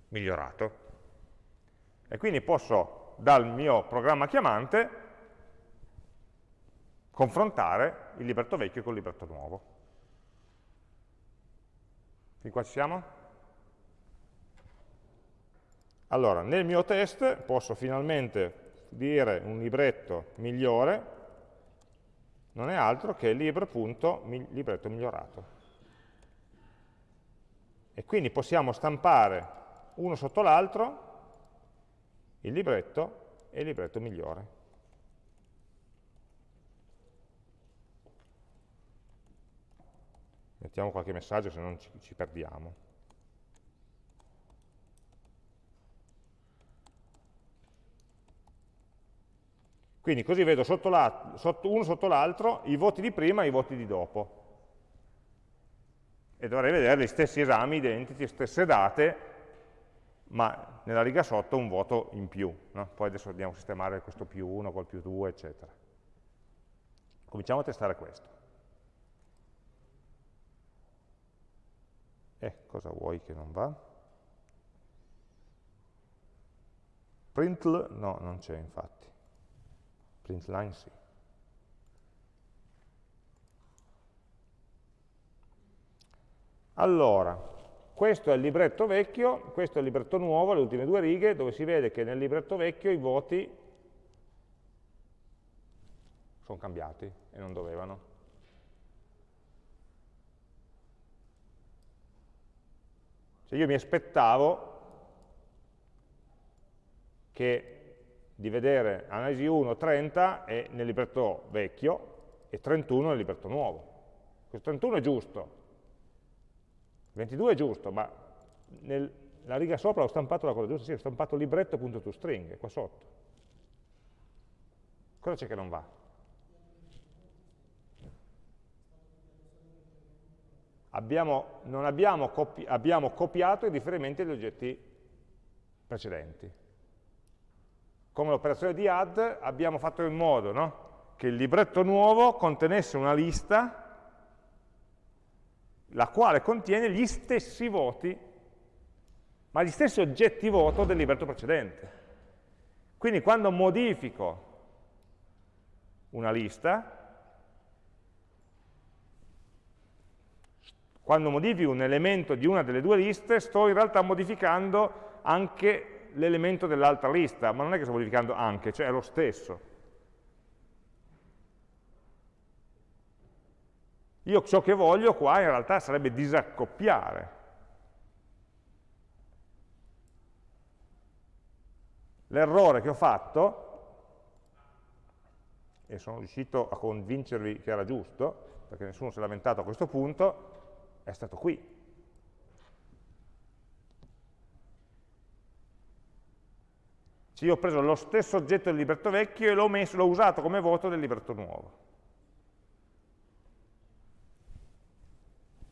migliorato e quindi posso dal mio programma chiamante confrontare il libretto vecchio con il libretto nuovo. Fin qua ci siamo? Allora, nel mio test posso finalmente dire un libretto migliore, non è altro che libro.libretto migliorato. E quindi possiamo stampare uno sotto l'altro il libretto e il libretto migliore. Mettiamo qualche messaggio se non ci, ci perdiamo. Quindi così vedo sotto la, sotto, uno sotto l'altro i voti di prima e i voti di dopo. E dovrei vedere gli stessi esami identici, stesse date, ma nella riga sotto un voto in più. No? Poi adesso andiamo a sistemare questo più 1 col più 2, eccetera. Cominciamo a testare questo. E eh, cosa vuoi che non va? Printl? No, non c'è infatti. Printline sì. Allora, questo è il libretto vecchio, questo è il libretto nuovo, le ultime due righe, dove si vede che nel libretto vecchio i voti sono cambiati e non dovevano. Cioè io mi aspettavo che di vedere analisi 1 30 è nel libretto vecchio e 31 nel libretto nuovo. Questo 31 è giusto, 22 è giusto, ma nella riga sopra ho stampato la cosa giusta, sì, ho stampato libretto.toString, qua sotto. Cosa c'è che non va? Abbiamo, abbiamo, copi abbiamo copiato i riferimenti agli oggetti precedenti. Come l'operazione di add abbiamo fatto in modo no? che il libretto nuovo contenesse una lista la quale contiene gli stessi voti, ma gli stessi oggetti voto del libretto precedente. Quindi quando modifico una lista, quando modifico un elemento di una delle due liste, sto in realtà modificando anche l'elemento dell'altra lista, ma non è che sto modificando anche, cioè è lo stesso. Io ciò che voglio qua in realtà sarebbe disaccoppiare. L'errore che ho fatto, e sono riuscito a convincervi che era giusto, perché nessuno si è lamentato a questo punto, è stato qui. Cioè io ho preso lo stesso oggetto del libretto vecchio e l'ho usato come voto del libretto nuovo.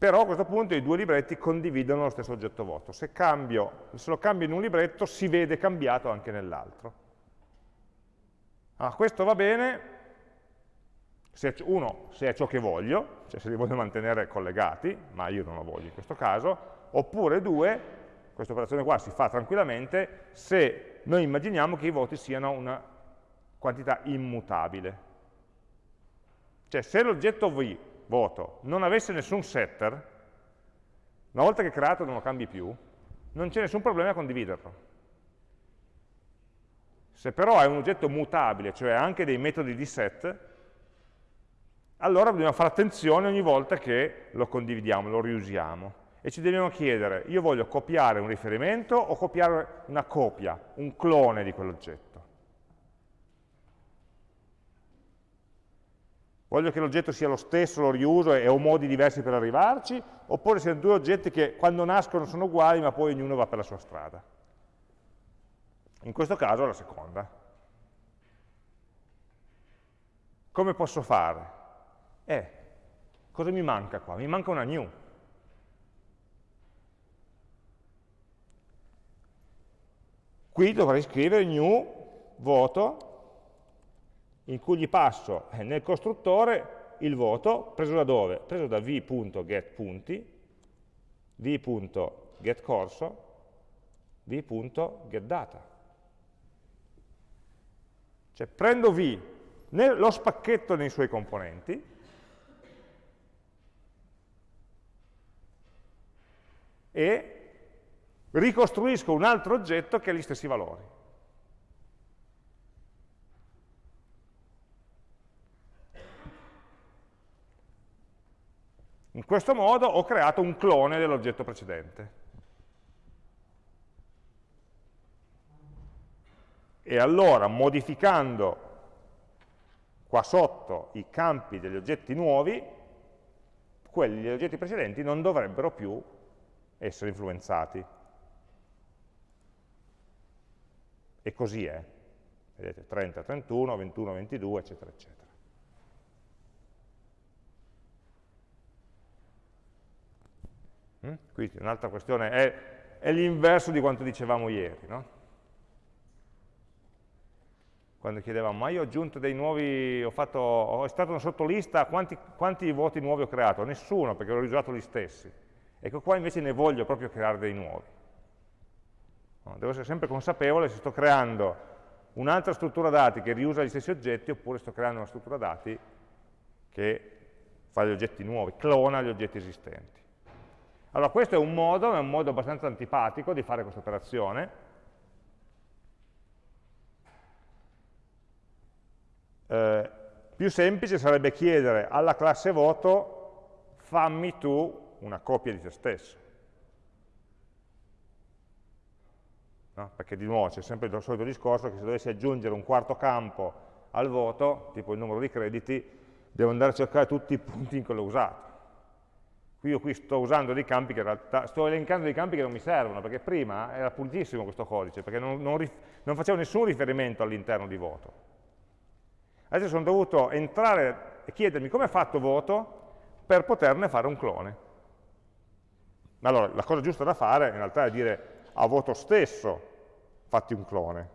Però a questo punto i due libretti condividono lo stesso oggetto voto. Se, cambio, se lo cambio in un libretto si vede cambiato anche nell'altro. Allora, questo va bene, se, uno, se è ciò che voglio, cioè se li voglio mantenere collegati, ma io non lo voglio in questo caso, oppure 2, questa operazione qua si fa tranquillamente se noi immaginiamo che i voti siano una quantità immutabile. Cioè se l'oggetto v, voto, non avesse nessun setter, una volta che è creato non lo cambi più, non c'è nessun problema a condividerlo. Se però è un oggetto mutabile, cioè anche dei metodi di set, allora dobbiamo fare attenzione ogni volta che lo condividiamo, lo riusiamo. E ci dobbiamo chiedere, io voglio copiare un riferimento o copiare una copia, un clone di quell'oggetto? Voglio che l'oggetto sia lo stesso, lo riuso e ho modi diversi per arrivarci, oppure siano due oggetti che quando nascono sono uguali ma poi ognuno va per la sua strada. In questo caso la seconda. Come posso fare? Eh, cosa mi manca qua? Mi manca una new. Qui dovrei scrivere new voto in cui gli passo eh, nel costruttore il voto preso da dove? Preso da v.getPunti, v.getCorso, v.getData. Cioè prendo V, lo spacchetto nei suoi componenti, e ricostruisco un altro oggetto che ha gli stessi valori. In questo modo ho creato un clone dell'oggetto precedente. e allora modificando qua sotto i campi degli oggetti nuovi, quelli degli oggetti precedenti non dovrebbero più essere influenzati. E così è. Vedete, 30, 31, 21, 22, eccetera, eccetera. Quindi un'altra questione è, è l'inverso di quanto dicevamo ieri, no? quando chiedevamo, ma io ho aggiunto dei nuovi, ho, fatto, ho stato una sottolista, quanti, quanti voti nuovi ho creato? Nessuno, perché ho riusato gli stessi. Ecco qua invece ne voglio proprio creare dei nuovi. Devo essere sempre consapevole se sto creando un'altra struttura dati che riusa gli stessi oggetti oppure sto creando una struttura dati che fa gli oggetti nuovi, clona gli oggetti esistenti. Allora questo è un modo, è un modo abbastanza antipatico di fare questa operazione, Eh, più semplice sarebbe chiedere alla classe voto fammi tu una copia di te stesso. No? Perché di nuovo c'è sempre il solito discorso che se dovessi aggiungere un quarto campo al voto, tipo il numero di crediti, devo andare a cercare tutti i punti in cui l'ho usato. Qui io qui sto usando dei campi che in realtà, sto elencando dei campi che non mi servono, perché prima era pulitissimo questo codice, perché non, non, non facevo nessun riferimento all'interno di voto. Adesso sono dovuto entrare e chiedermi come è fatto voto per poterne fare un clone. Allora, la cosa giusta da fare in realtà è dire a voto stesso fatti un clone.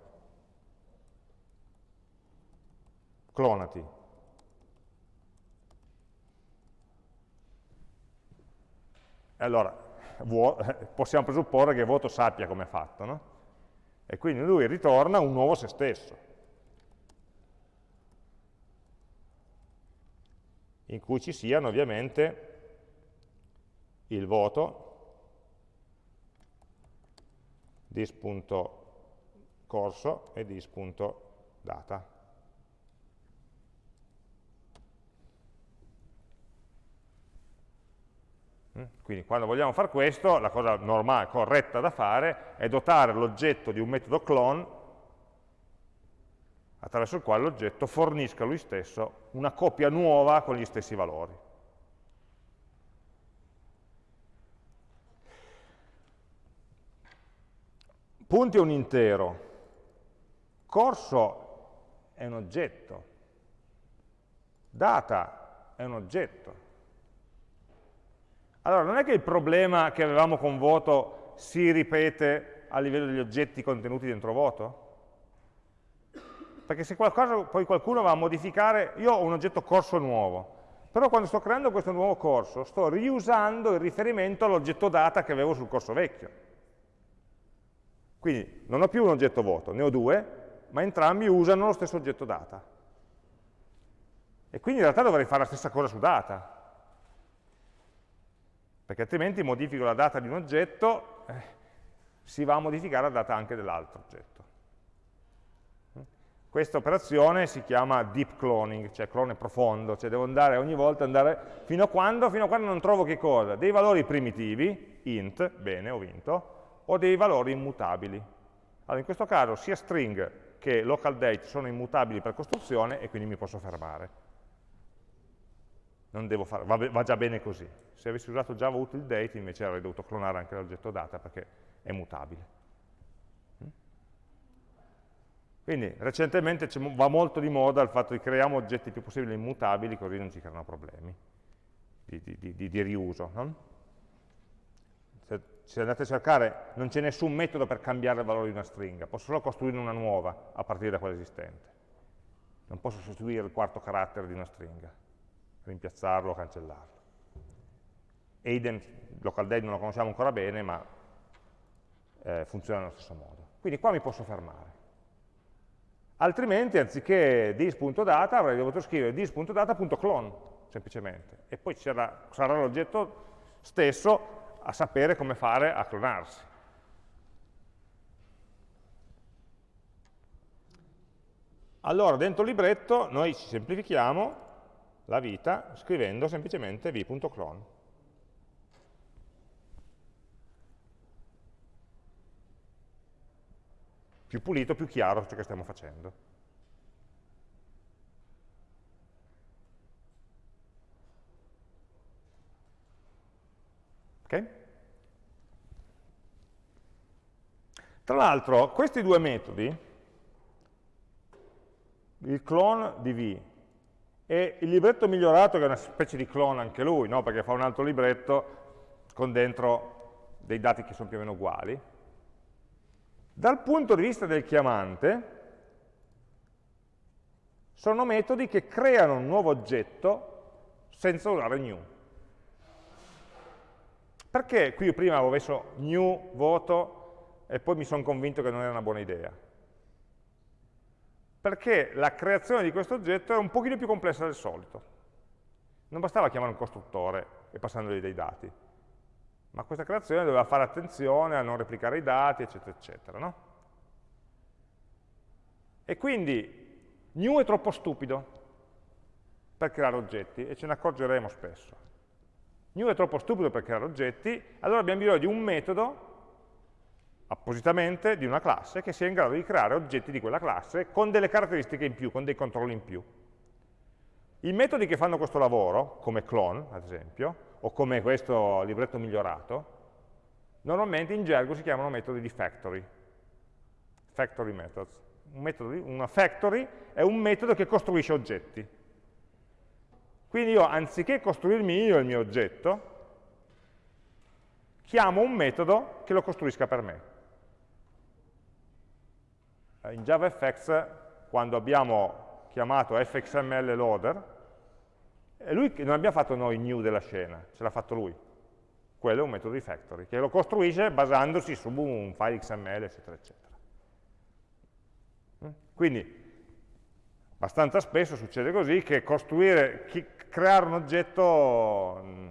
Clonati. Allora, possiamo presupporre che voto sappia come è fatto, no? E quindi lui ritorna un nuovo se stesso. in cui ci siano ovviamente il voto, dis.corso e dis.data. Quindi quando vogliamo fare questo, la cosa normale, corretta da fare, è dotare l'oggetto di un metodo clone attraverso il quale l'oggetto fornisca lui stesso una copia nuova con gli stessi valori. Punti è un intero, corso è un oggetto, data è un oggetto. Allora, non è che il problema che avevamo con voto si ripete a livello degli oggetti contenuti dentro voto? perché se qualcosa poi qualcuno va a modificare, io ho un oggetto corso nuovo, Però quando sto creando questo nuovo corso, sto riusando il riferimento all'oggetto data che avevo sul corso vecchio. Quindi non ho più un oggetto vuoto, ne ho due, ma entrambi usano lo stesso oggetto data. E quindi in realtà dovrei fare la stessa cosa su data, perché altrimenti modifico la data di un oggetto, eh, si va a modificare la data anche dell'altro oggetto. Questa operazione si chiama deep cloning, cioè clone profondo, cioè devo andare ogni volta andare fino a quando? Fino a quando non trovo che cosa? Dei valori primitivi, int, bene, ho vinto, o dei valori immutabili. Allora in questo caso sia string che local date sono immutabili per costruzione e quindi mi posso fermare. Fare, va, va, già bene così. Se avessi usato Java util date invece avrei dovuto clonare anche l'oggetto data perché è mutabile. Quindi recentemente va molto di moda il fatto di creiamo oggetti più possibile immutabili, così non ci creano problemi di, di, di, di riuso. No? Se, se, andate a cercare, non c'è nessun metodo per cambiare il valore di una stringa, posso solo costruire una nuova a partire da quella esistente. Non posso sostituire il quarto carattere di una stringa, rimpiazzarlo cancellarlo. Aiden, local date non lo conosciamo ancora bene, ma eh, funziona nello stesso modo. Quindi qua mi posso fermare. Altrimenti, anziché dis.data, avrei dovuto scrivere dis.data.clone, semplicemente. E poi sarà l'oggetto stesso a sapere come fare a clonarsi. Allora, dentro il libretto noi ci semplifichiamo la vita scrivendo semplicemente v.clone. più pulito, più chiaro ciò che stiamo facendo. Ok? Tra l'altro, questi due metodi, il clone di v e il libretto migliorato, che è una specie di clone anche lui, no? perché fa un altro libretto con dentro dei dati che sono più o meno uguali, dal punto di vista del chiamante, sono metodi che creano un nuovo oggetto senza usare new. Perché qui prima avevo messo new, voto, e poi mi sono convinto che non era una buona idea? Perché la creazione di questo oggetto è un pochino più complessa del solito. Non bastava chiamare un costruttore e passandogli dei dati ma questa creazione doveva fare attenzione a non replicare i dati, eccetera, eccetera. No? E quindi new è troppo stupido per creare oggetti, e ce ne accorgeremo spesso. New è troppo stupido per creare oggetti, allora abbiamo bisogno di un metodo, appositamente, di una classe, che sia in grado di creare oggetti di quella classe con delle caratteristiche in più, con dei controlli in più. I metodi che fanno questo lavoro, come clone, ad esempio, o come questo libretto migliorato, normalmente in gergo si chiamano metodi di factory, factory methods. Un metodo una factory è un metodo che costruisce oggetti. Quindi io, anziché costruirmi io il mio oggetto, chiamo un metodo che lo costruisca per me. In JavaFX, quando abbiamo chiamato fxml loader, e lui non abbiamo fatto noi new della scena, ce l'ha fatto lui. Quello è un metodo di factory, che lo costruisce basandosi su un file XML, eccetera, eccetera. Mm? Quindi, abbastanza spesso succede così, che costruire, creare un oggetto mm,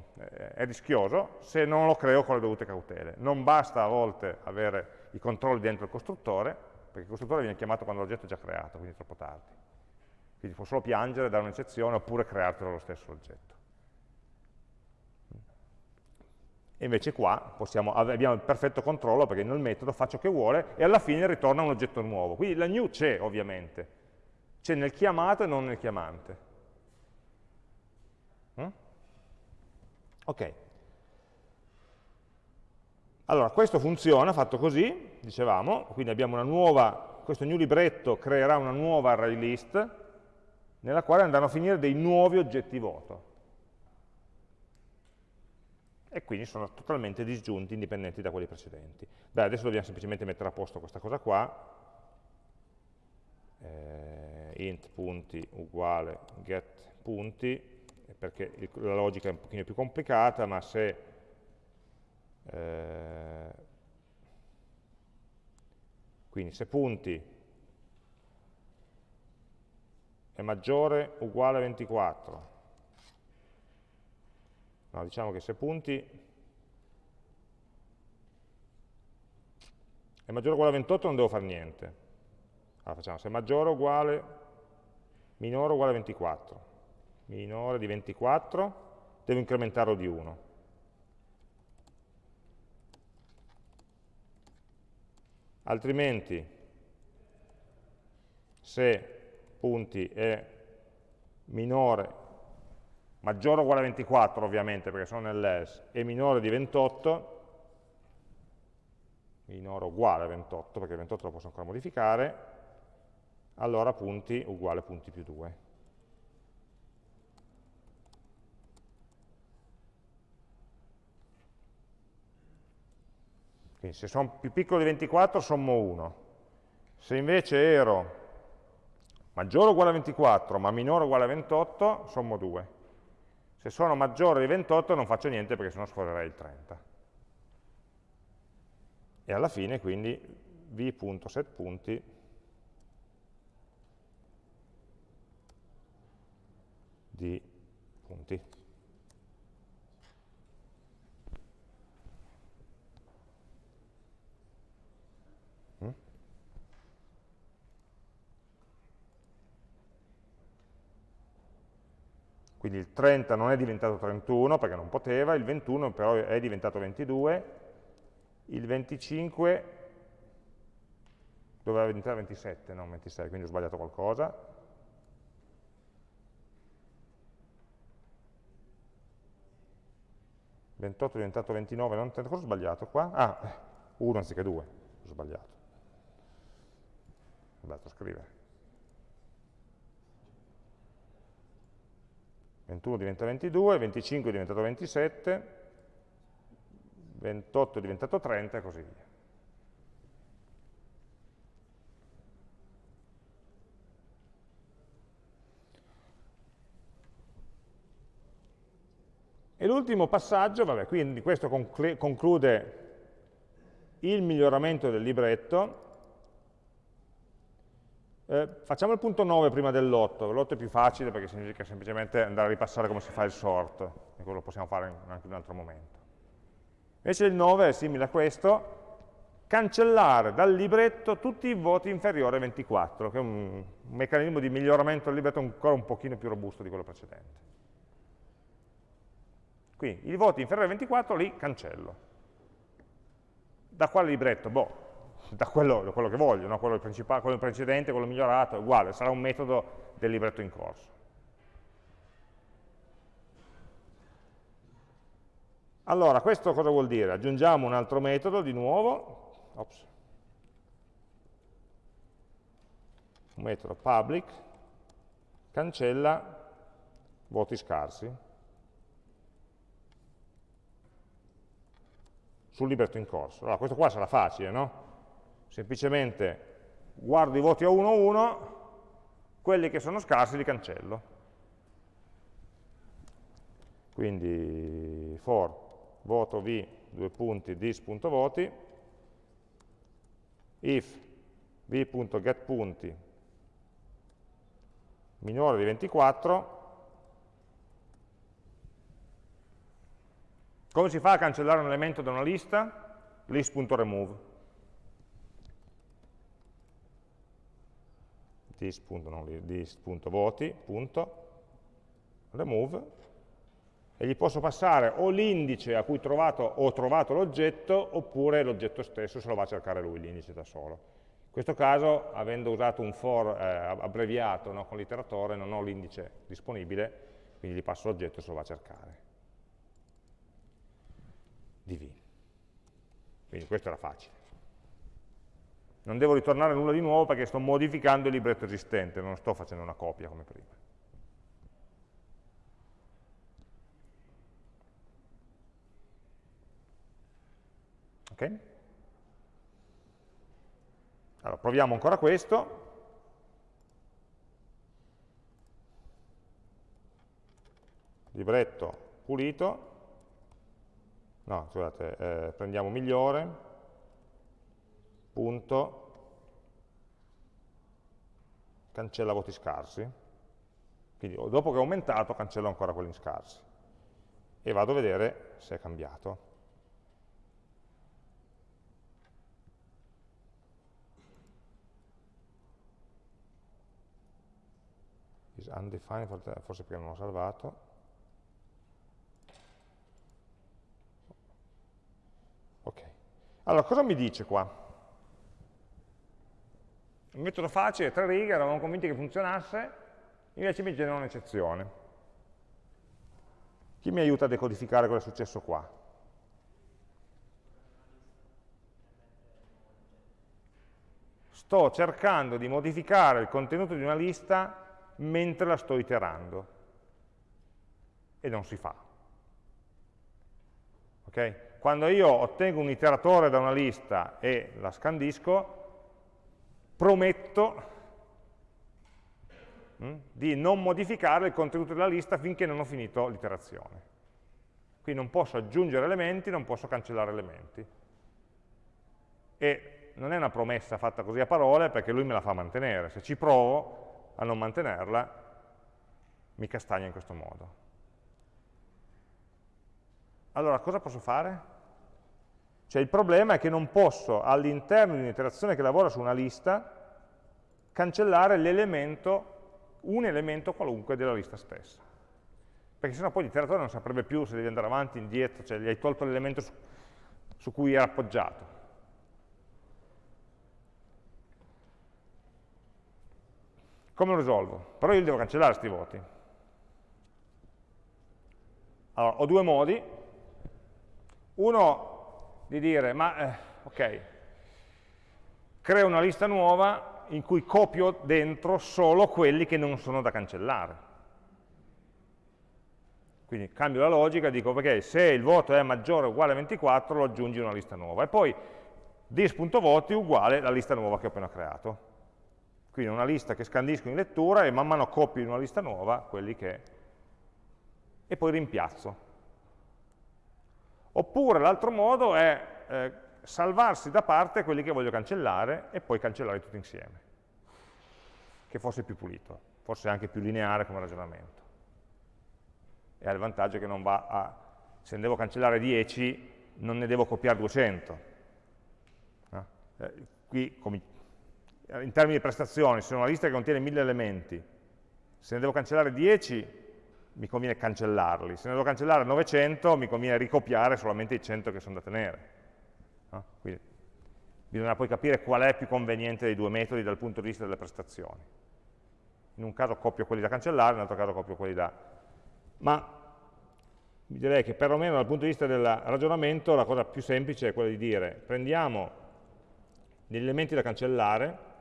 è rischioso se non lo creo con le dovute cautele. Non basta a volte avere i controlli dentro il costruttore, perché il costruttore viene chiamato quando l'oggetto è già creato, quindi è troppo tardi. Quindi può solo piangere, dare un'eccezione, oppure creartelo lo stesso oggetto. E invece qua possiamo, abbiamo il perfetto controllo perché nel metodo fa ciò che vuole e alla fine ritorna un oggetto nuovo. Quindi la new c'è ovviamente, c'è nel chiamato e non nel chiamante. Mm? Ok. Allora, questo funziona fatto così, dicevamo, quindi abbiamo una nuova, questo new libretto creerà una nuova array list, nella quale andranno a finire dei nuovi oggetti voto. E quindi sono totalmente disgiunti, indipendenti da quelli precedenti. Beh, adesso dobbiamo semplicemente mettere a posto questa cosa qua. Eh, int punti uguale get punti perché la logica è un pochino più complicata, ma se eh, quindi se punti è maggiore o uguale a 24, no, diciamo che se punti è maggiore o uguale a 28 non devo fare niente. Allora facciamo se è maggiore o uguale, minore o uguale a 24. Minore di 24, devo incrementarlo di 1. Altrimenti, se punti è minore, maggiore o uguale a 24 ovviamente perché sono nell'else, e minore di 28, minore o uguale a 28, perché 28 lo posso ancora modificare, allora punti uguale punti più 2. Quindi se sono più piccolo di 24 sommo 1. Se invece ero maggiore o uguale a 24 ma minore o uguale a 28 sommo 2. Se sono maggiore di 28 non faccio niente perché sennò scorrerei il 30 e alla fine quindi v.setPunti di punti. Quindi il 30 non è diventato 31 perché non poteva, il 21 però è diventato 22, il 25 doveva diventare 27, non 26, quindi ho sbagliato qualcosa. Il 28 è diventato 29, non, cosa ho sbagliato qua? Ah, 1 anziché 2, ho sbagliato. Ho sbagliato a scrivere. 21 diventa 22, 25 è diventato 27, 28 è diventato 30 e così via. E l'ultimo passaggio, vabbè, quindi questo conclude il miglioramento del libretto. Eh, facciamo il punto 9 prima dell'8, l'8 è più facile perché significa semplicemente andare a ripassare come si fa il sort, e quello lo possiamo fare anche in un altro momento. Invece il 9 è simile a questo, cancellare dal libretto tutti i voti inferiori a 24, che è un meccanismo di miglioramento del libretto ancora un pochino più robusto di quello precedente. Quindi i voti inferiori a 24 li cancello. Da quale libretto? Boh, da quello, da quello che voglio, no? quello, quello precedente, quello migliorato, uguale, sarà un metodo del libretto in corso. Allora, questo cosa vuol dire? Aggiungiamo un altro metodo di nuovo, Ops. un metodo public, cancella voti scarsi sul libretto in corso. Allora, questo qua sarà facile, no? Semplicemente guardo i voti a 1 a 1, quelli che sono scarsi li cancello. Quindi for voto v, due punti, dis.voti, if v.getPunti minore di 24, come si fa a cancellare un elemento da una lista? list.remove. dis.voti, remove e gli posso passare o l'indice a cui trovato, ho trovato l'oggetto oppure l'oggetto stesso se lo va a cercare lui, l'indice da solo. In questo caso, avendo usato un for eh, abbreviato no, con l'iteratore, non ho l'indice disponibile, quindi gli passo l'oggetto e se lo va a cercare. di v. Quindi questo era facile. Non devo ritornare nulla di nuovo perché sto modificando il libretto esistente, non sto facendo una copia come prima. Ok? Allora, proviamo ancora questo. libretto pulito, no, scusate, eh, prendiamo migliore, punto, cancella voti scarsi, quindi dopo che ho aumentato cancello ancora quelli scarsi e vado a vedere se è cambiato. is undefined, forse perché non l'ho salvato. Ok. Allora, cosa mi dice qua? Un metodo facile, tre righe, eravamo convinti che funzionasse, invece mi genera un'eccezione. Chi mi aiuta a decodificare cosa è successo qua? Sto cercando di modificare il contenuto di una lista mentre la sto iterando. E non si fa. Okay? Quando io ottengo un iteratore da una lista e la scandisco, prometto hm, di non modificare il contenuto della lista finché non ho finito l'iterazione. Quindi non posso aggiungere elementi, non posso cancellare elementi. E non è una promessa fatta così a parole perché lui me la fa mantenere. Se ci provo, a non mantenerla, mi castagna in questo modo. Allora, cosa posso fare? Cioè il problema è che non posso, all'interno di un'iterazione che lavora su una lista, cancellare l'elemento, un elemento qualunque della lista stessa. Perché sennò poi l'iteratore non saprebbe più se devi andare avanti, indietro, cioè gli hai tolto l'elemento su, su cui era appoggiato. Come lo risolvo? Però io devo cancellare questi voti. Allora, ho due modi. Uno di dire, ma eh, ok, creo una lista nuova in cui copio dentro solo quelli che non sono da cancellare. Quindi cambio la logica dico, ok, se il voto è maggiore o uguale a 24 lo aggiungi in una lista nuova. E poi dis.voti uguale alla lista nuova che ho appena creato. Quindi una lista che scandisco in lettura e man mano copio in una lista nuova quelli che... e poi rimpiazzo. Oppure l'altro modo è eh, salvarsi da parte quelli che voglio cancellare e poi cancellare tutti insieme, che forse è più pulito, forse anche più lineare come ragionamento. E ha il vantaggio che non va a... se ne devo cancellare 10, non ne devo copiare 200. No? Eh, qui, come in termini di prestazioni, se una lista che contiene 1000 elementi, se ne devo cancellare 10 mi conviene cancellarli, se ne devo cancellare 900 mi conviene ricopiare solamente i 100 che sono da tenere. No? Quindi bisogna poi capire qual è più conveniente dei due metodi dal punto di vista delle prestazioni. In un caso copio quelli da cancellare, in un altro caso copio quelli da... Ma direi che perlomeno dal punto di vista del ragionamento la cosa più semplice è quella di dire prendiamo degli elementi da cancellare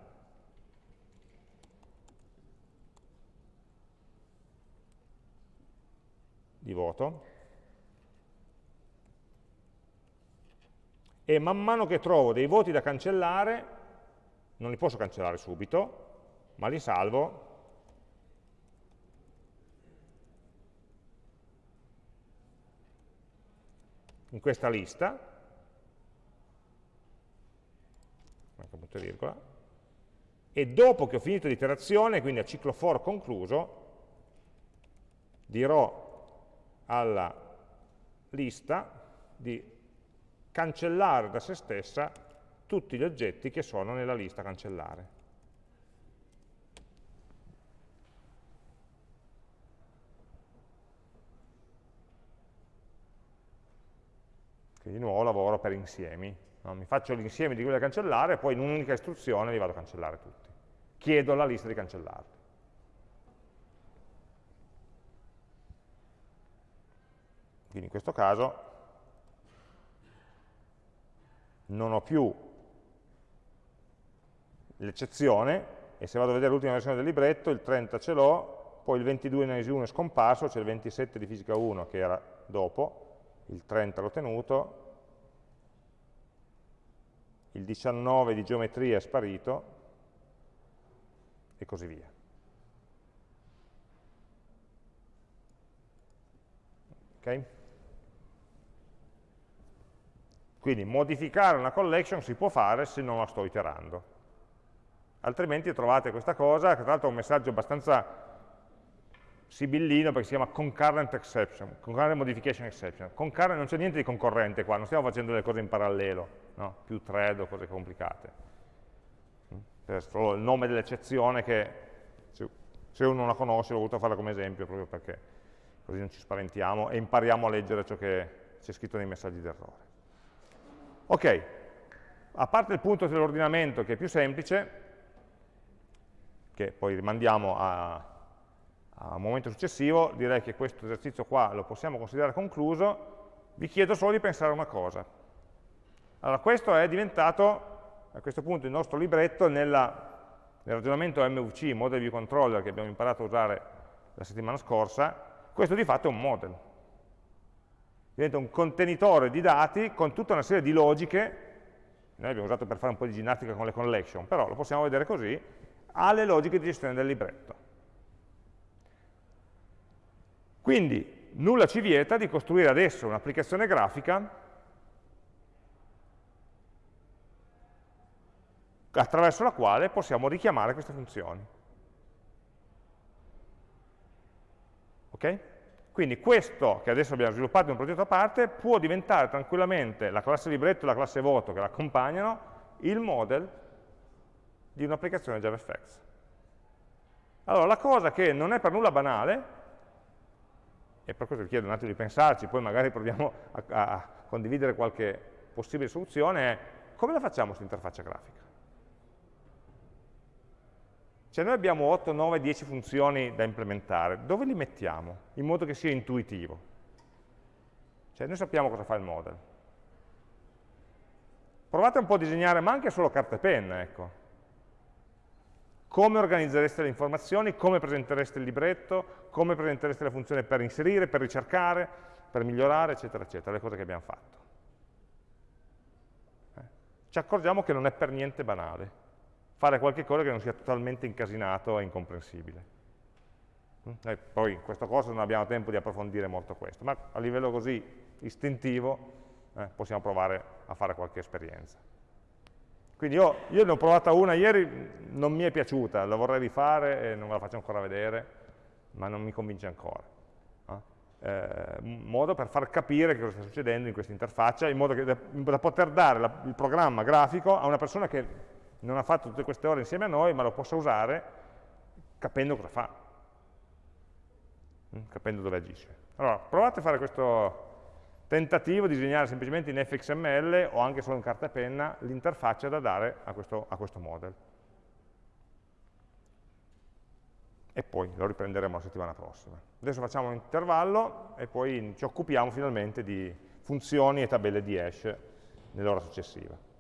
di voto. E man mano che trovo dei voti da cancellare, non li posso cancellare subito, ma li salvo. In questa lista, e dopo che ho finito l'iterazione, quindi a ciclo for concluso, dirò alla lista di cancellare da se stessa tutti gli oggetti che sono nella lista cancellare. Quindi di nuovo lavoro per insiemi. No? Mi faccio l'insieme di quelli da cancellare e poi in un'unica istruzione li vado a cancellare tutti. Chiedo alla lista di cancellarli. Quindi in questo caso non ho più l'eccezione e se vado a vedere l'ultima versione del libretto il 30 ce l'ho, poi il 22 in analisi 1 è scomparso, c'è il 27 di fisica 1 che era dopo, il 30 l'ho tenuto, il 19 di geometria è sparito e così via. Okay? Quindi modificare una collection si può fare se non la sto iterando. Altrimenti trovate questa cosa, che tra l'altro è un messaggio abbastanza sibillino perché si chiama concurrent exception, concurrent modification exception. Concurrent, non c'è niente di concorrente qua, non stiamo facendo le cose in parallelo, no? più thread o cose complicate. È solo il nome dell'eccezione che se uno non la conosce l'ho voluto fare come esempio proprio perché così non ci spaventiamo e impariamo a leggere ciò che c'è scritto nei messaggi d'errore. Ok, a parte il punto dell'ordinamento che è più semplice, che poi rimandiamo a, a un momento successivo, direi che questo esercizio qua lo possiamo considerare concluso, vi chiedo solo di pensare a una cosa. Allora, questo è diventato, a questo punto, il nostro libretto nella, nel ragionamento MVC, Model View Controller, che abbiamo imparato a usare la settimana scorsa, questo di fatto è un model. Diventa un contenitore di dati con tutta una serie di logiche, noi abbiamo usato per fare un po' di ginnastica con le collection, però lo possiamo vedere così, ha le logiche di gestione del libretto. Quindi nulla ci vieta di costruire adesso un'applicazione grafica attraverso la quale possiamo richiamare queste funzioni. Ok? Quindi questo, che adesso abbiamo sviluppato in un progetto a parte, può diventare tranquillamente la classe libretto e la classe voto che l'accompagnano, il model di un'applicazione JavaFX. Allora, la cosa che non è per nulla banale e per questo vi chiedo un attimo di pensarci, poi magari proviamo a, a condividere qualche possibile soluzione, è come la facciamo questa interfaccia grafica? Cioè noi abbiamo 8, 9, 10 funzioni da implementare, dove li mettiamo? In modo che sia intuitivo. Cioè noi sappiamo cosa fa il model. Provate un po' a disegnare, ma anche solo carta e penna, ecco come organizzereste le informazioni, come presentereste il libretto, come presentereste le funzioni per inserire, per ricercare, per migliorare, eccetera, eccetera, le cose che abbiamo fatto. Eh? Ci accorgiamo che non è per niente banale fare qualche cosa che non sia totalmente incasinato e incomprensibile. Mm? E poi in questo corso non abbiamo tempo di approfondire molto questo, ma a livello così istintivo eh, possiamo provare a fare qualche esperienza. Quindi io, io, ne ho provata una ieri, non mi è piaciuta, la vorrei rifare e non la faccio ancora vedere, ma non mi convince ancora. Eh, un modo per far capire che cosa sta succedendo in questa interfaccia, in modo da, da poter dare la, il programma grafico a una persona che non ha fatto tutte queste ore insieme a noi, ma lo possa usare capendo cosa fa, mm, capendo dove agisce. Allora, provate a fare questo tentativo di disegnare semplicemente in fxml o anche solo in carta e penna l'interfaccia da dare a questo, a questo model. E poi lo riprenderemo la settimana prossima. Adesso facciamo un intervallo e poi ci occupiamo finalmente di funzioni e tabelle di hash nell'ora successiva.